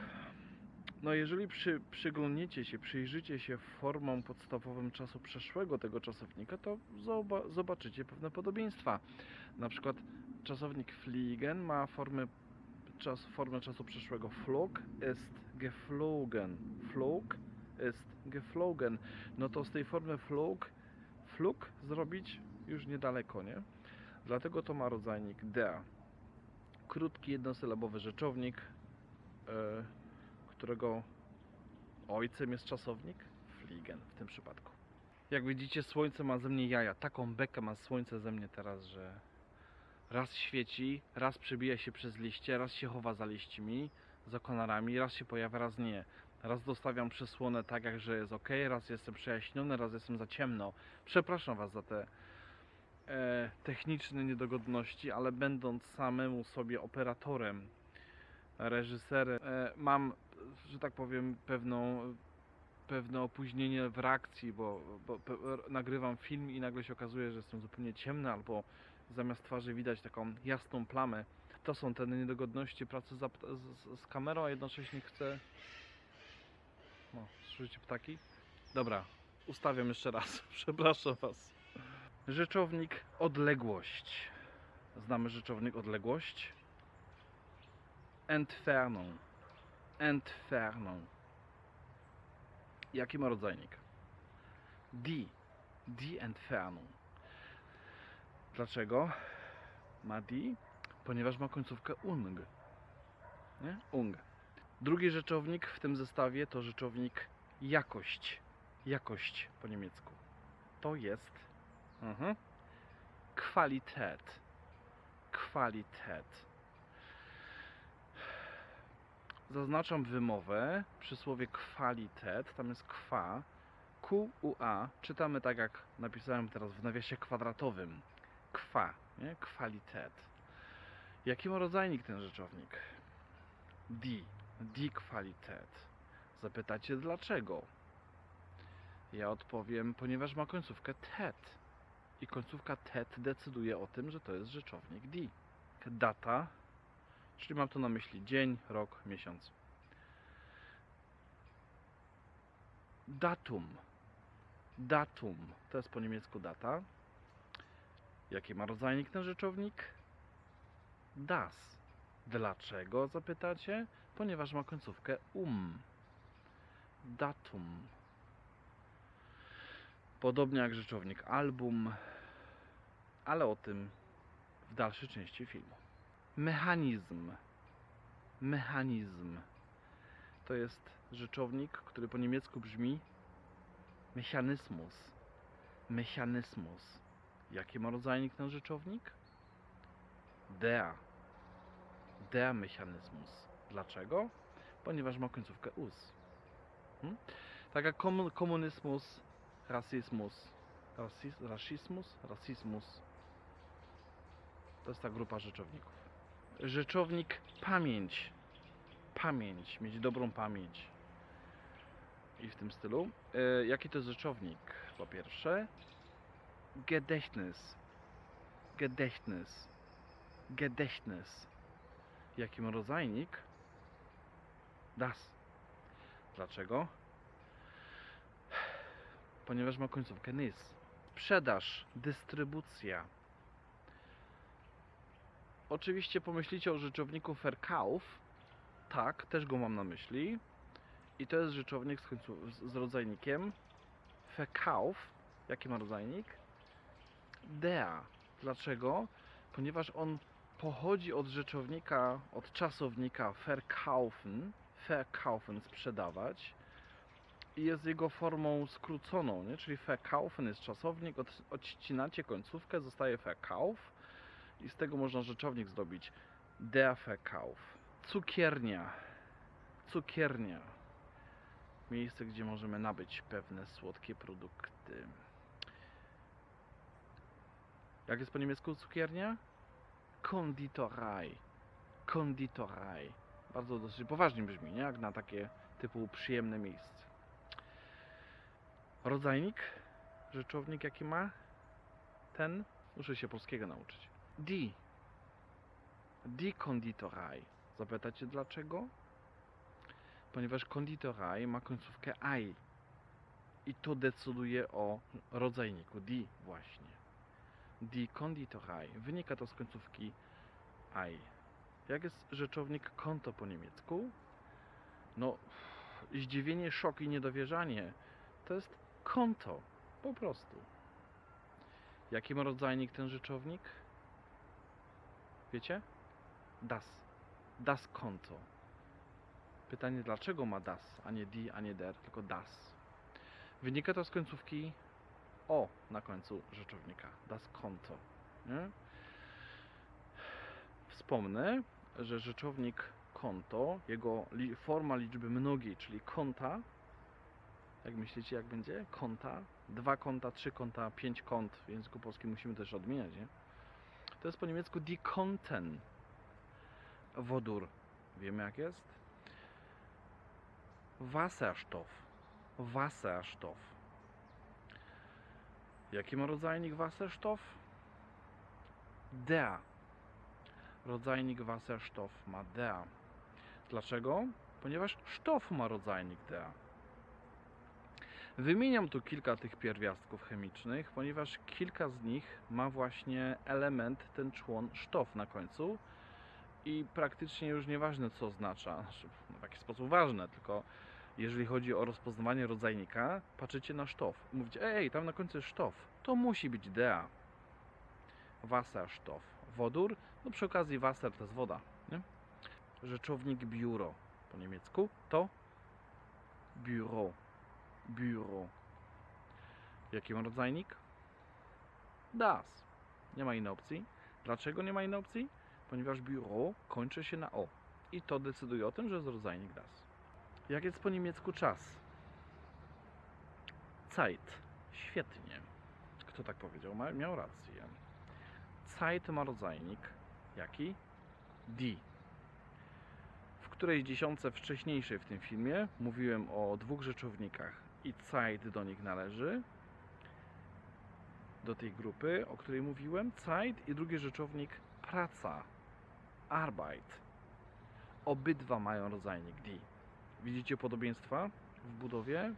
No jeżeli przy, przyglądniecie się, przyjrzycie się formom podstawowym czasu przeszłego tego czasownika, to zoba, zobaczycie pewne podobieństwa. Na przykład czasownik fliegen ma formę, czas, formę czasu przeszłego flog ist geflogen. Flog ist geflogen. No to z tej formy flog, flug zrobić już niedaleko, nie? Dlatego to ma rodzajnik der. Krótki, jednosylabowy rzeczownik, e, którego ojcem jest czasownik fliegen w tym przypadku. Jak widzicie, słońce ma ze mnie jaja. Taką bekę ma słońce ze mnie teraz, że raz świeci, raz przebija się przez liście, raz się chowa za liśćmi, za konarami, raz się pojawia, raz nie. Raz dostawiam przysłonę tak, jak że jest ok, raz jestem przejaśniony, raz jestem za ciemno. Przepraszam Was za te e, techniczne niedogodności, ale będąc samemu sobie operatorem, reżyserem, e, mam, że tak powiem, pewną, pewne opóźnienie w reakcji, bo, bo pe, nagrywam film i nagle się okazuje, że jestem zupełnie ciemny, albo zamiast twarzy widać taką jasną plamę. To są te niedogodności pracy z, z, kamerą, a jednocześnie chcę. O, słyszycie ptaki? Dobra, ustawiam jeszcze raz. *laughs* Przepraszam Was. Rzeczownik odległość. Znamy rzeczownik odległość? Entfernung. Entfernung. Jaki ma rodzajnik? Die. Die Entfernung. Dlaczego ma die? Ponieważ ma końcówkę ung. Nie? Ung. Drugi rzeczownik w tym zestawie to rzeczownik jakość. Jakość po niemiecku. To jest mhm, Qualität. Qualität. Zaznaczam wymowę przy słowie kwalitet. Tam jest kwa. Q, U, A. Czytamy tak, jak napisałem teraz w nawiasie kwadratowym. Kwa, nie? Kwalitet. Jaki ma rodzajnik ten rzeczownik? Die. Die Qualität. Zapytacie dlaczego? Ja odpowiem, ponieważ ma końcówkę tet. I końcówka tet decyduje o tym, że to jest rzeczownik die. Data, czyli mam tu na myśli dzień, rok, miesiąc. Datum. Datum. To jest po niemiecku data. Jaki ma rodzajnik ten rzeczownik? Das. Dlaczego zapytacie? Ponieważ ma końcówkę um. Datum. Podobnie jak rzeczownik album, ale o tym w dalszej części filmu. Mechanizm. Mechanizm. To jest rzeczownik, który po niemiecku brzmi Mechanismus. Mechanismus. Jaki ma rodzajnik ten rzeczownik? Der. Der Mechanismus. Dlaczego? Ponieważ ma końcówkę us. Hmm? Tak jak komun- komunizmus, rasizmus, rasizmus, rasizmus. To jest ta grupa rzeczowników. Rzeczownik pamięć. Pamięć, mieć dobrą pamięć. I w tym stylu. E, jaki to jest rzeczownik? Po pierwsze, Gedächtnis. Gedächtnis. Gedächtnis. Jaki rodzajnik? Das. Dlaczego? Ponieważ ma końcówkę nys. Sprzedaż, dystrybucja. Oczywiście pomyślicie o rzeczowniku Verkauf. Tak, też go mam na myśli. I to jest rzeczownik z, końcu, z, rodzajnikiem Verkauf. Jaki ma rodzajnik? Der. Dlaczego? Ponieważ on pochodzi od rzeczownika, od czasownika verkaufen, verkaufen sprzedawać i jest jego formą skróconą, nie? czyli verkaufen jest czasownik, od, odcinacie końcówkę, zostaje verkauf i z tego można rzeczownik zrobić der. Cukiernia. Cukiernia. Miejsce, gdzie możemy nabyć pewne słodkie produkty. Jak jest po niemiecku cukiernia? Konditorei. Konditorei. Bardzo dosyć poważnie brzmi, nie? Jak na takie typu przyjemne miejsce. Rodzajnik? Rzeczownik jaki ma? Ten? Muszę się polskiego nauczyć. Die. Die Konditorei. Zapytacie dlaczego? Ponieważ konditorei ma końcówkę ei. I to decyduje o rodzajniku die właśnie. Die Konditorei. Wynika to z końcówki ei. Jak jest rzeczownik konto po niemiecku? No, zdziwienie, szok i niedowierzanie to jest konto. Po prostu. Jaki ma rodzajnik ten rzeczownik? Wiecie? Das. Das Konto. Pytanie, dlaczego ma das, a nie die, a nie der, tylko das. Wynika to z końcówki o na końcu rzeczownika. Das Konto. Nie? Wspomnę, że rzeczownik konto, jego li, forma liczby mnogiej, czyli konta, jak myślicie, jak będzie? Konta, dwa konta, trzy konta, pięć kont. W języku polskim musimy też odmieniać, nie? To jest po niemiecku die Konten. Wodór. Wiemy jak jest? Wasserstoff. Wasserstoff. Jaki ma rodzajnik Wasserstoff? Der. Rodzajnik Wasserstoff ma der. Dlaczego? Ponieważ Stoff ma rodzajnik der. Wymieniam tu kilka tych pierwiastków chemicznych, ponieważ kilka z nich ma właśnie element, ten człon sztof na końcu i praktycznie już nieważne co oznacza, znaczy, no w jaki sposób ważne, tylko jeżeli chodzi o rozpoznawanie rodzajnika, patrzycie na sztof mówicie, ej, tam na końcu jest sztof, to musi być dea. Wasserstoff. Wodór, no przy okazji Wasser to jest woda, nie? Rzeczownik biuro po niemiecku to biuro. Biuro. Jaki ma rodzajnik? Das. Nie ma innej opcji. Dlaczego nie ma innej opcji? Ponieważ biuro kończy się na o. I to decyduje o tym, że jest rodzajnik das. Jak jest po niemiecku czas? Zeit. Świetnie. Kto tak powiedział? Miał rację. Zeit ma rodzajnik. Jaki? Die. W którejś dziesiątce wcześniejszej w tym filmie mówiłem o dwóch rzeczownikach i Zeit do nich należy. Do tej grupy, o której mówiłem. Zeit i drugi rzeczownik praca. Arbeit. Obydwa mają rodzajnik die. Widzicie podobieństwa w budowie?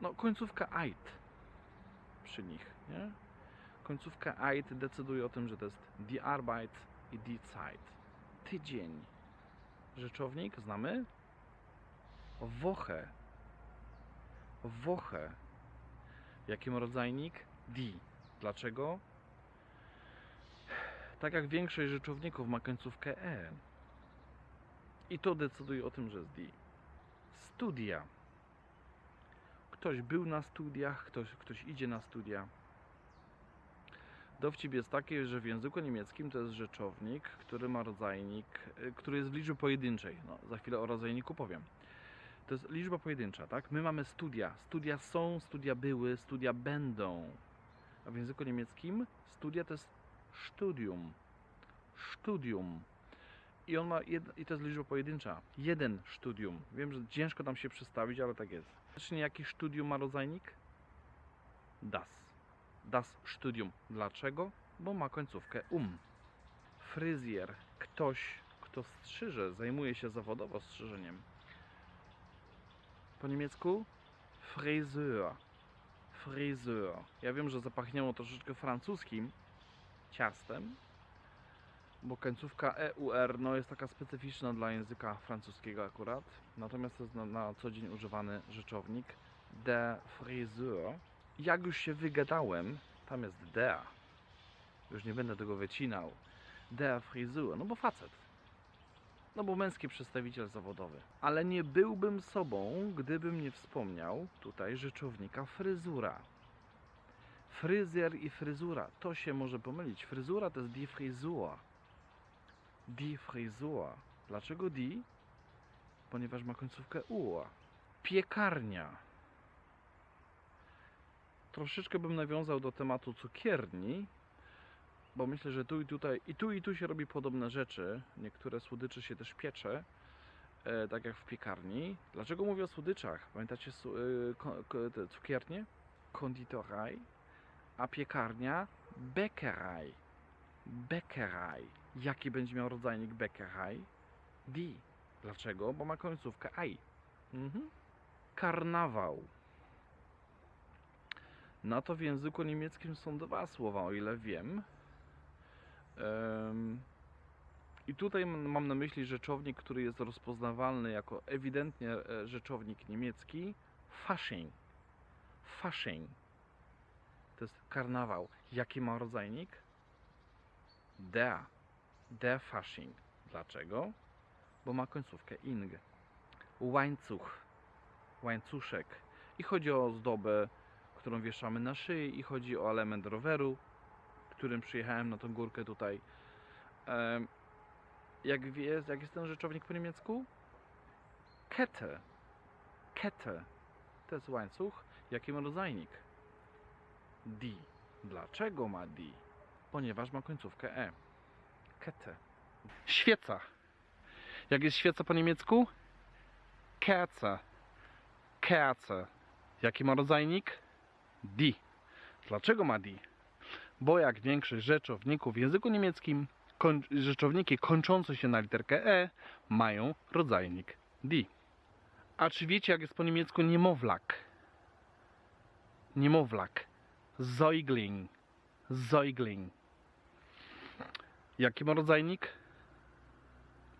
No, końcówka eit przy nich, nie? Końcówka eit decyduje o tym, że to jest die Arbeit i die Zeit. Tydzień. Rzeczownik znamy? Woche. Woche. Jaki ma rodzajnik? Die. Dlaczego? Tak jak większość rzeczowników ma końcówkę e. I to decyduje o tym, że jest die. Studia. Ktoś był na studiach, ktoś, ktoś idzie na studia. Dowcip jest taki, że w języku niemieckim to jest rzeczownik, który ma rodzajnik, y, który jest w liczbie pojedynczej. No, za chwilę o rodzajniku powiem. To jest liczba pojedyncza, tak? My mamy studia. Studia są, studia były, studia będą. A w języku niemieckim studia to jest studium. Studium. I on ma jed... i to jest liczba pojedyncza. Jeden studium. Wiem, że ciężko tam się przedstawić, ale tak jest. Faktycznie jaki studium ma rodzajnik? Das. Das Studium. Dlaczego? Bo ma końcówkę um. Fryzjer. Ktoś, kto strzyże, zajmuje się zawodowo strzyżeniem. Po niemiecku? Friseur. Friseur. Ja wiem, że zapachniało troszeczkę francuskim ciastem, bo końcówka EUR no, jest taka specyficzna dla języka francuskiego akurat. Natomiast to jest na, na co dzień używany rzeczownik de friseur. Jak już się wygadałem, tam jest der. Już nie będę tego wycinał. Der friseur, no bo facet. No bo męski przedstawiciel zawodowy. Ale nie byłbym sobą, gdybym nie wspomniał tutaj rzeczownika fryzura. Fryzjer i fryzura, to się może pomylić. Fryzura to jest die Frisur. Die Frisur. Dlaczego die? Ponieważ ma końcówkę u. Piekarnia. Troszeczkę bym nawiązał do tematu cukierni, bo myślę, że tu i tutaj, i tu i tu się robi podobne rzeczy. Niektóre słodycze się też piecze, e, tak jak w piekarni. Dlaczego mówię o słodyczach? Pamiętacie e, ko- ko- cukiernie? Konditorei, a piekarnia Bäckerei. Bäckerei. Jaki będzie miał rodzajnik Bäckerei? Die. Dlaczego? Bo ma końcówkę ei. Mhm. Karnawał. Na to w języku niemieckim są dwa słowa, o ile wiem. I tutaj mam na myśli rzeczownik, który jest rozpoznawalny jako ewidentnie e, rzeczownik niemiecki. Fasching. Fasching. To jest karnawał. Jaki ma rodzajnik? Der. Der Fasching. Dlaczego? Bo ma końcówkę ing. Łańcuch. Łańcuszek. I chodzi o ozdobę, którą wieszamy na szyi i chodzi o element roweru, którym przyjechałem na tą górkę tutaj. Jak, wie, jak jest ten rzeczownik po niemiecku? Kette. Kette. To jest łańcuch. Jaki ma rodzajnik? Die. Dlaczego ma die? Ponieważ ma końcówkę e. Kette. Świeca. Jak jest świeca po niemiecku? Kerze. Kerze. Jaki ma rodzajnik? Die. Dlaczego ma die? Bo jak większość rzeczowników w języku niemieckim, koń, rzeczowniki kończące się na literkę e mają rodzajnik die. A czy wiecie jak jest po niemiecku niemowlak? Niemowlak. Säugling. Säugling. Jaki ma rodzajnik?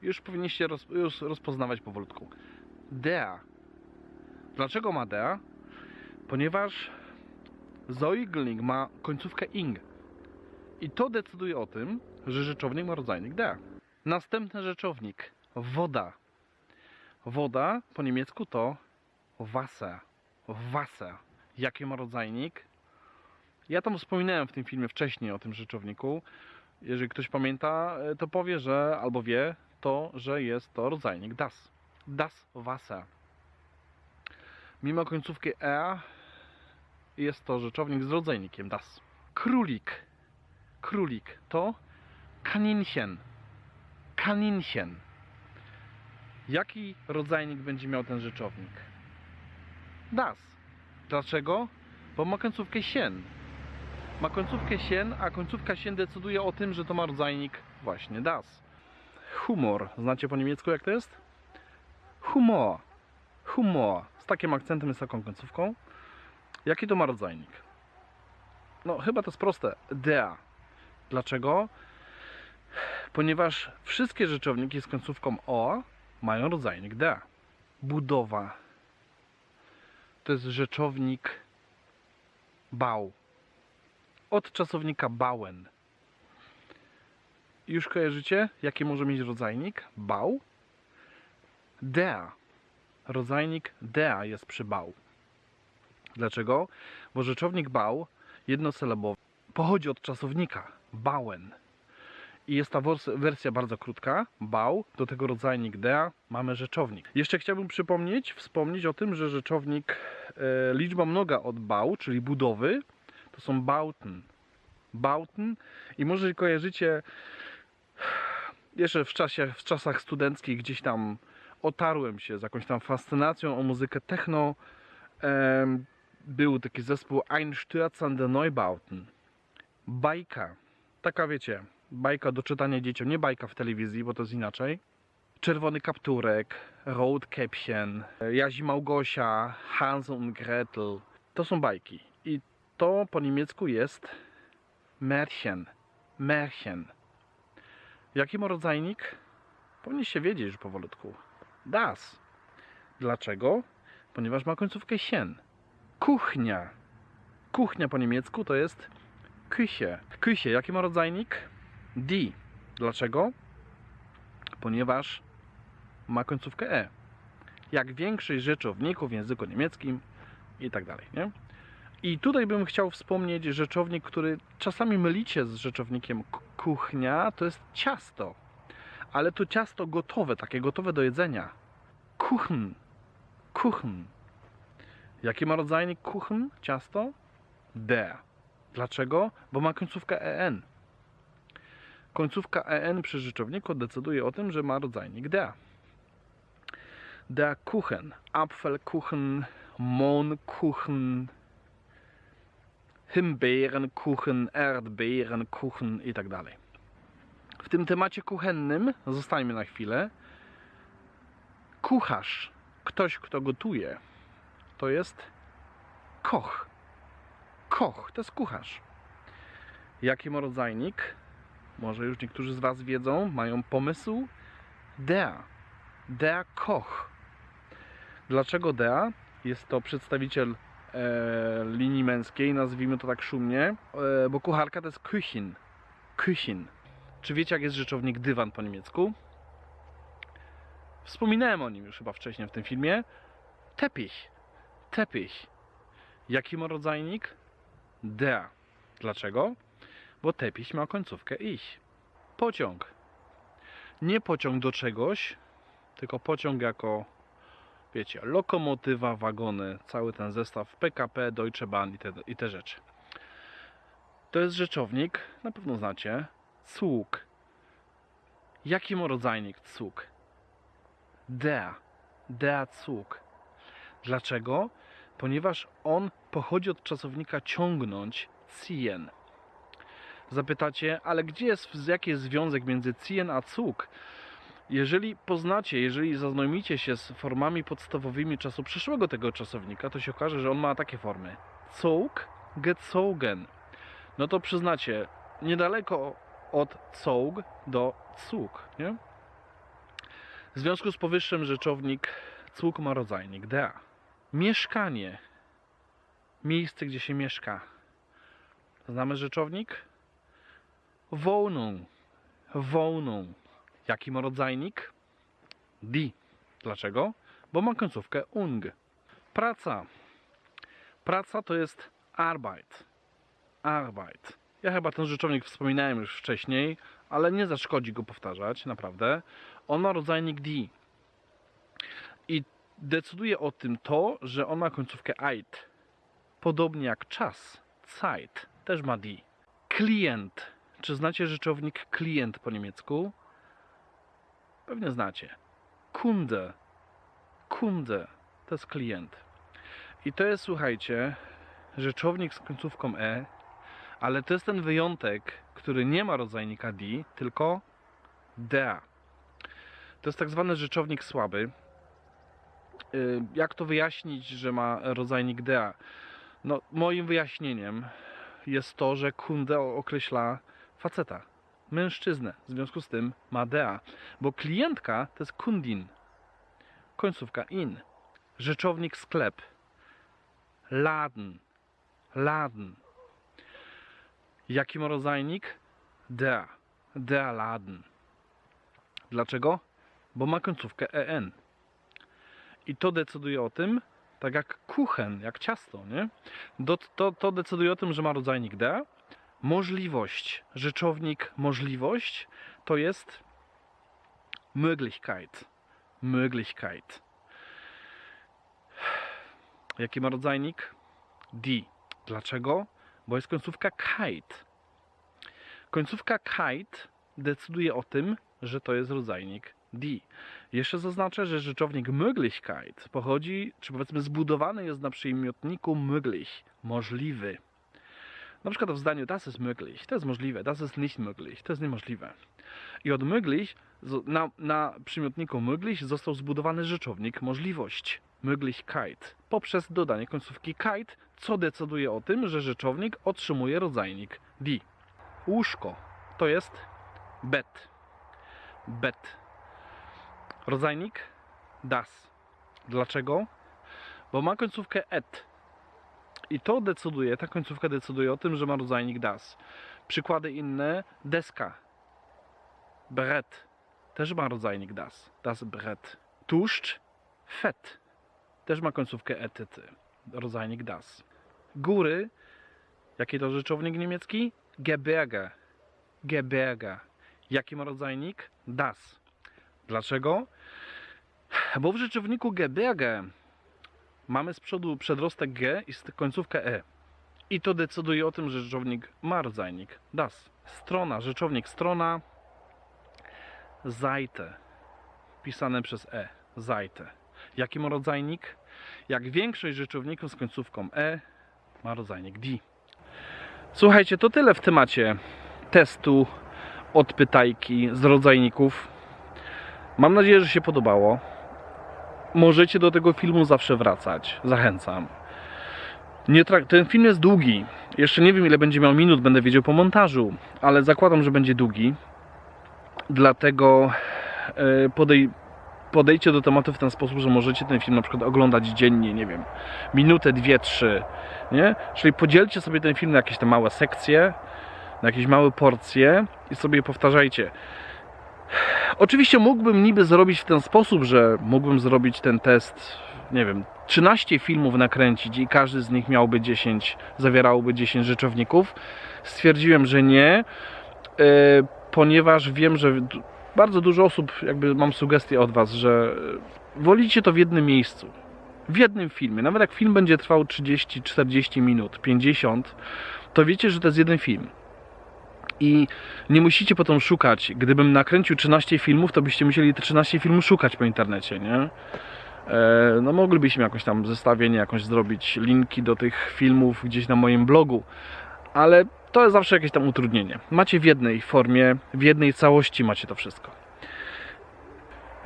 Już powinniście roz, już rozpoznawać powolutku. Der. Dlaczego ma der? Ponieważ Säugling ma końcówkę ing. I to decyduje o tym, że rzeczownik ma rodzajnik der. Następny rzeczownik. Woda. Woda po niemiecku to Wasser. Wasser. Jaki ma rodzajnik? Ja tam wspominałem w tym filmie wcześniej o tym rzeczowniku. Jeżeli ktoś pamięta, e, to powie, że albo wie to, że jest to rodzajnik das. Das Wasser. Mimo końcówki e jest to rzeczownik z rodzajnikiem das. Królik. Królik to kaninchen. Kaninchen. Jaki rodzajnik będzie miał ten rzeczownik? Das. Dlaczego? Bo ma końcówkę sien. Ma końcówkę sien, a końcówka sien decyduje o tym, że to ma rodzajnik właśnie das. Humor. Znacie po niemiecku jak to jest? Humor. Humor. Z takim akcentem z taką końcówką. Jaki to ma rodzajnik? No, chyba to jest proste. Der. Dlaczego? Ponieważ wszystkie rzeczowniki z końcówką o mają rodzajnik der. Budowa. To jest rzeczownik bał. Od czasownika bauen. Już kojarzycie, jaki może mieć rodzajnik? Bał. Der. Rodzajnik der jest przy bał. Dlaczego? Bo rzeczownik bał, jednosylabowy, pochodzi od czasownika bauen. I jest ta wersja bardzo krótka, bał, do tego rodzajnik der, mamy rzeczownik. Jeszcze chciałbym przypomnieć, wspomnieć o tym, że rzeczownik e, liczba mnoga od bał, czyli budowy, to są bauten. Bauten i może kojarzycie jeszcze w, czasie, w czasach studenckich gdzieś tam otarłem się z jakąś tam fascynacją o muzykę techno. Em, był taki zespół Einstürzende Neubauten. Bajka. Taka wiecie, bajka do czytania dzieciom. Nie bajka w telewizji, bo to jest inaczej. Czerwony kapturek, Rotkäppchen, Jazi Małgosia, Hans und Gretel. To są bajki. I to po niemiecku jest Märchen. Märchen. Jaki ma rodzajnik? Powinniście wiedzieć już powolutku. Das. Dlaczego? Ponieważ ma końcówkę sien. Kuchnia. Kuchnia po niemiecku to jest Küche. Küche, jaki ma rodzajnik? Die. Dlaczego? Ponieważ ma końcówkę e. Jak większość rzeczowników w języku niemieckim i tak dalej, nie? I tutaj bym chciał wspomnieć rzeczownik, który czasami mylicie z rzeczownikiem kuchnia, to jest ciasto. Ale to ciasto gotowe, takie gotowe do jedzenia. Kuchen. Kuchen. Jaki ma rodzajnik kuchen? Ciasto? Der. Dlaczego? Bo ma końcówkę en. Końcówka en przy rzeczowniku decyduje o tym, że ma rodzajnik der. Der Kuchen, Apfelkuchen, Mohnkuchen, Himbeerenkuchen, Erdbeerenkuchen i tak w tym temacie kuchennym, zostańmy na chwilę, kucharz, ktoś kto gotuje, to jest koch. Koch, to jest kucharz. Jaki ma rodzajnik? Może już niektórzy z Was wiedzą, mają pomysł? Der. Der Koch. Dlaczego der? Jest to przedstawiciel e, linii męskiej, nazwijmy to tak szumnie, e, bo kucharka to jest Küchin. Küchin. Czy wiecie, jak jest rzeczownik dywan po niemiecku? Wspominałem o nim już chyba wcześniej w tym filmie. Teppich. Teppich. Jaki ma rodzajnik? Der. Dlaczego? Bo teppich ma końcówkę ich. Pociąg. Nie pociąg do czegoś, tylko pociąg jako, wiecie, lokomotywa, wagony, cały ten zestaw PKP, Deutsche Bahn i te, i te rzeczy. To jest rzeczownik, na pewno znacie, Zug. Jaki ma rodzajnik Zug? Der. Der Zug. Dlaczego? Ponieważ on pochodzi od czasownika ciągnąć, ziehen. Zapytacie, ale gdzie jest, jaki jest związek między ziehen a Zug? Jeżeli poznacie, jeżeli zaznajomicie się z formami podstawowymi czasu przyszłego tego czasownika, to się okaże, że on ma takie formy. Zug, gezogen. No to przyznacie, niedaleko od Zug do Zug, nie? W związku z powyższym rzeczownik Zug ma rodzajnik der. Mieszkanie. Miejsce, gdzie się mieszka. Znamy rzeczownik? Wohnung. Wohnung. Jaki ma rodzajnik? Die. Dlaczego? Bo ma końcówkę ung. Praca. Praca to jest Arbeit. Arbeit. Ja chyba ten rzeczownik wspominałem już wcześniej, ale nie zaszkodzi go powtarzać, naprawdę. On ma rodzajnik die. I decyduje o tym to, że on ma końcówkę eit. Podobnie jak czas, Zeit, też ma die. Klient. Czy znacie rzeczownik klient po niemiecku? Pewnie znacie. Kunde. Kunde. To jest klient. I to jest, słuchajcie, rzeczownik z końcówką e, ale to jest ten wyjątek, który nie ma rodzajnika die, tylko der. To jest tak zwany rzeczownik słaby. Y, Jak to wyjaśnić, że ma rodzajnik dea? No, moim wyjaśnieniem jest to, że kunde określa faceta, mężczyznę. W związku z tym ma dea, bo klientka to jest kundin. Końcówka in. Rzeczownik sklep. Laden. Laden. Jaki ma rodzajnik? Der. Der Laden. Dlaczego? Bo ma końcówkę en. I to decyduje o tym, tak jak kuchen, jak ciasto, nie? Do, to, to decyduje o tym, że ma rodzajnik der. Możliwość, rzeczownik możliwość to jest Möglichkeit. Möglichkeit. Jaki ma rodzajnik? Die. Dlaczego? Bo jest końcówka kite. Końcówka kite decyduje o tym, że to jest rodzajnik die. Jeszcze zaznaczę, że rzeczownik Möglichkeit pochodzi, czy powiedzmy zbudowany jest na przymiotniku möglich, możliwy. Na przykład w zdaniu das ist möglich, to jest możliwe, das ist nicht möglich, to jest niemożliwe. I od möglich na, na przymiotniku möglich został zbudowany rzeczownik możliwość, Möglichkeit, poprzez dodanie końcówki kite, co decyduje o tym, że rzeczownik otrzymuje rodzajnik die. Łóżko to jest bed. Bed. Rodzajnik das. Dlaczego? Bo ma końcówkę et. I to decyduje, ta końcówka decyduje o tym, że ma rodzajnik das. Przykłady inne, deska. Brett. Też ma rodzajnik das. Das Brett. Tłuszcz. Fett. Też ma końcówkę etyty. Rodzajnik das. Góry. Jaki to rzeczownik niemiecki? Gebirge. Gebirge. Jaki ma rodzajnik? Das. Dlaczego? Bo w rzeczowniku Gebirge mamy z przodu przedrostek G i końcówkę E. I to decyduje o tym, że rzeczownik ma rodzajnik das. Strona, rzeczownik strona, Seite, pisane przez E, Seite. Jaki ma rodzajnik? Jak większość rzeczowników z końcówką E ma rodzajnik die. Słuchajcie, to tyle w temacie testu od pytajki z rodzajników. Mam nadzieję, że się podobało. Możecie do tego filmu zawsze wracać. Zachęcam. Nie ten film jest długi. Jeszcze nie wiem ile będzie miał minut, będę wiedział po montażu, ale zakładam, że będzie długi. Dlatego e, podej- podejdźcie do tematu w ten sposób, że możecie ten film na przykład oglądać dziennie, nie wiem, minutę, dwie, trzy, nie? Czyli podzielcie sobie ten film na jakieś te małe sekcje, na jakieś małe porcje i sobie powtarzajcie. Oczywiście mógłbym niby zrobić w ten sposób, że mógłbym zrobić ten test, nie wiem, 13 filmów nakręcić i każdy z nich miałby 10, zawierałoby 10 rzeczowników. Stwierdziłem, że nie, e, ponieważ wiem, że bardzo dużo osób, jakby mam sugestie od Was, że e, wolicie to w jednym miejscu. W jednym filmie. Nawet jak film będzie trwał 30, 40 minut, 50, to wiecie, że to jest jeden film. I nie musicie potem szukać. Gdybym nakręcił 13 filmów, to byście musieli te 13 filmów szukać po internecie, nie? E, No moglibyśmy jakoś tam zestawienie jakąś zrobić, linki do tych filmów gdzieś na moim blogu, ale to jest zawsze jakieś tam utrudnienie. Macie w jednej formie, w jednej całości macie to wszystko.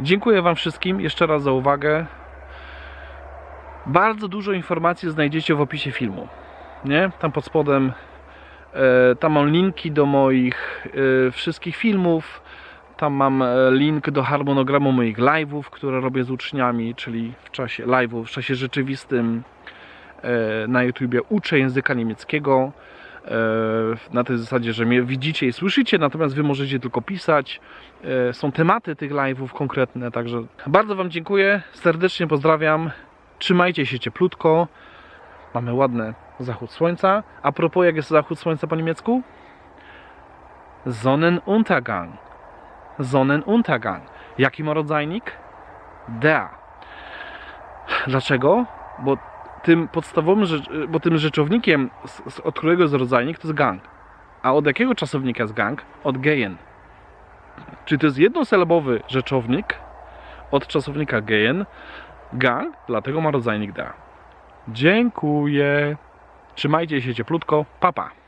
Dziękuję Wam wszystkim jeszcze raz za uwagę. Bardzo dużo informacji znajdziecie w opisie filmu. Nie? Tam pod spodem tam mam linki do moich e, wszystkich filmów. Tam mam e, link do harmonogramu moich live'ów, które robię z uczniami, czyli w czasie live'ów, w czasie rzeczywistym e, na YouTubie uczę języka niemieckiego. e, Na tej zasadzie, że mnie widzicie i słyszycie, natomiast wy możecie tylko pisać. E, Są tematy tych live'ów konkretne, także bardzo Wam dziękuję, serdecznie pozdrawiam. Trzymajcie się cieplutko. Mamy ładny zachód słońca. A propos, jak jest zachód słońca po niemiecku? Sonnenuntergang. Sonnenuntergang. Jaki ma rodzajnik? Der. Dlaczego? Bo tym podstawowym, bo tym rzeczownikiem, od którego jest rodzajnik, to jest gang. A od jakiego czasownika jest gang? Od gehen. Czyli to jest jednosylabowy rzeczownik od czasownika gehen. Gang, dlatego ma rodzajnik der. Dziękuję. Trzymajcie się cieplutko. Papa. Pa.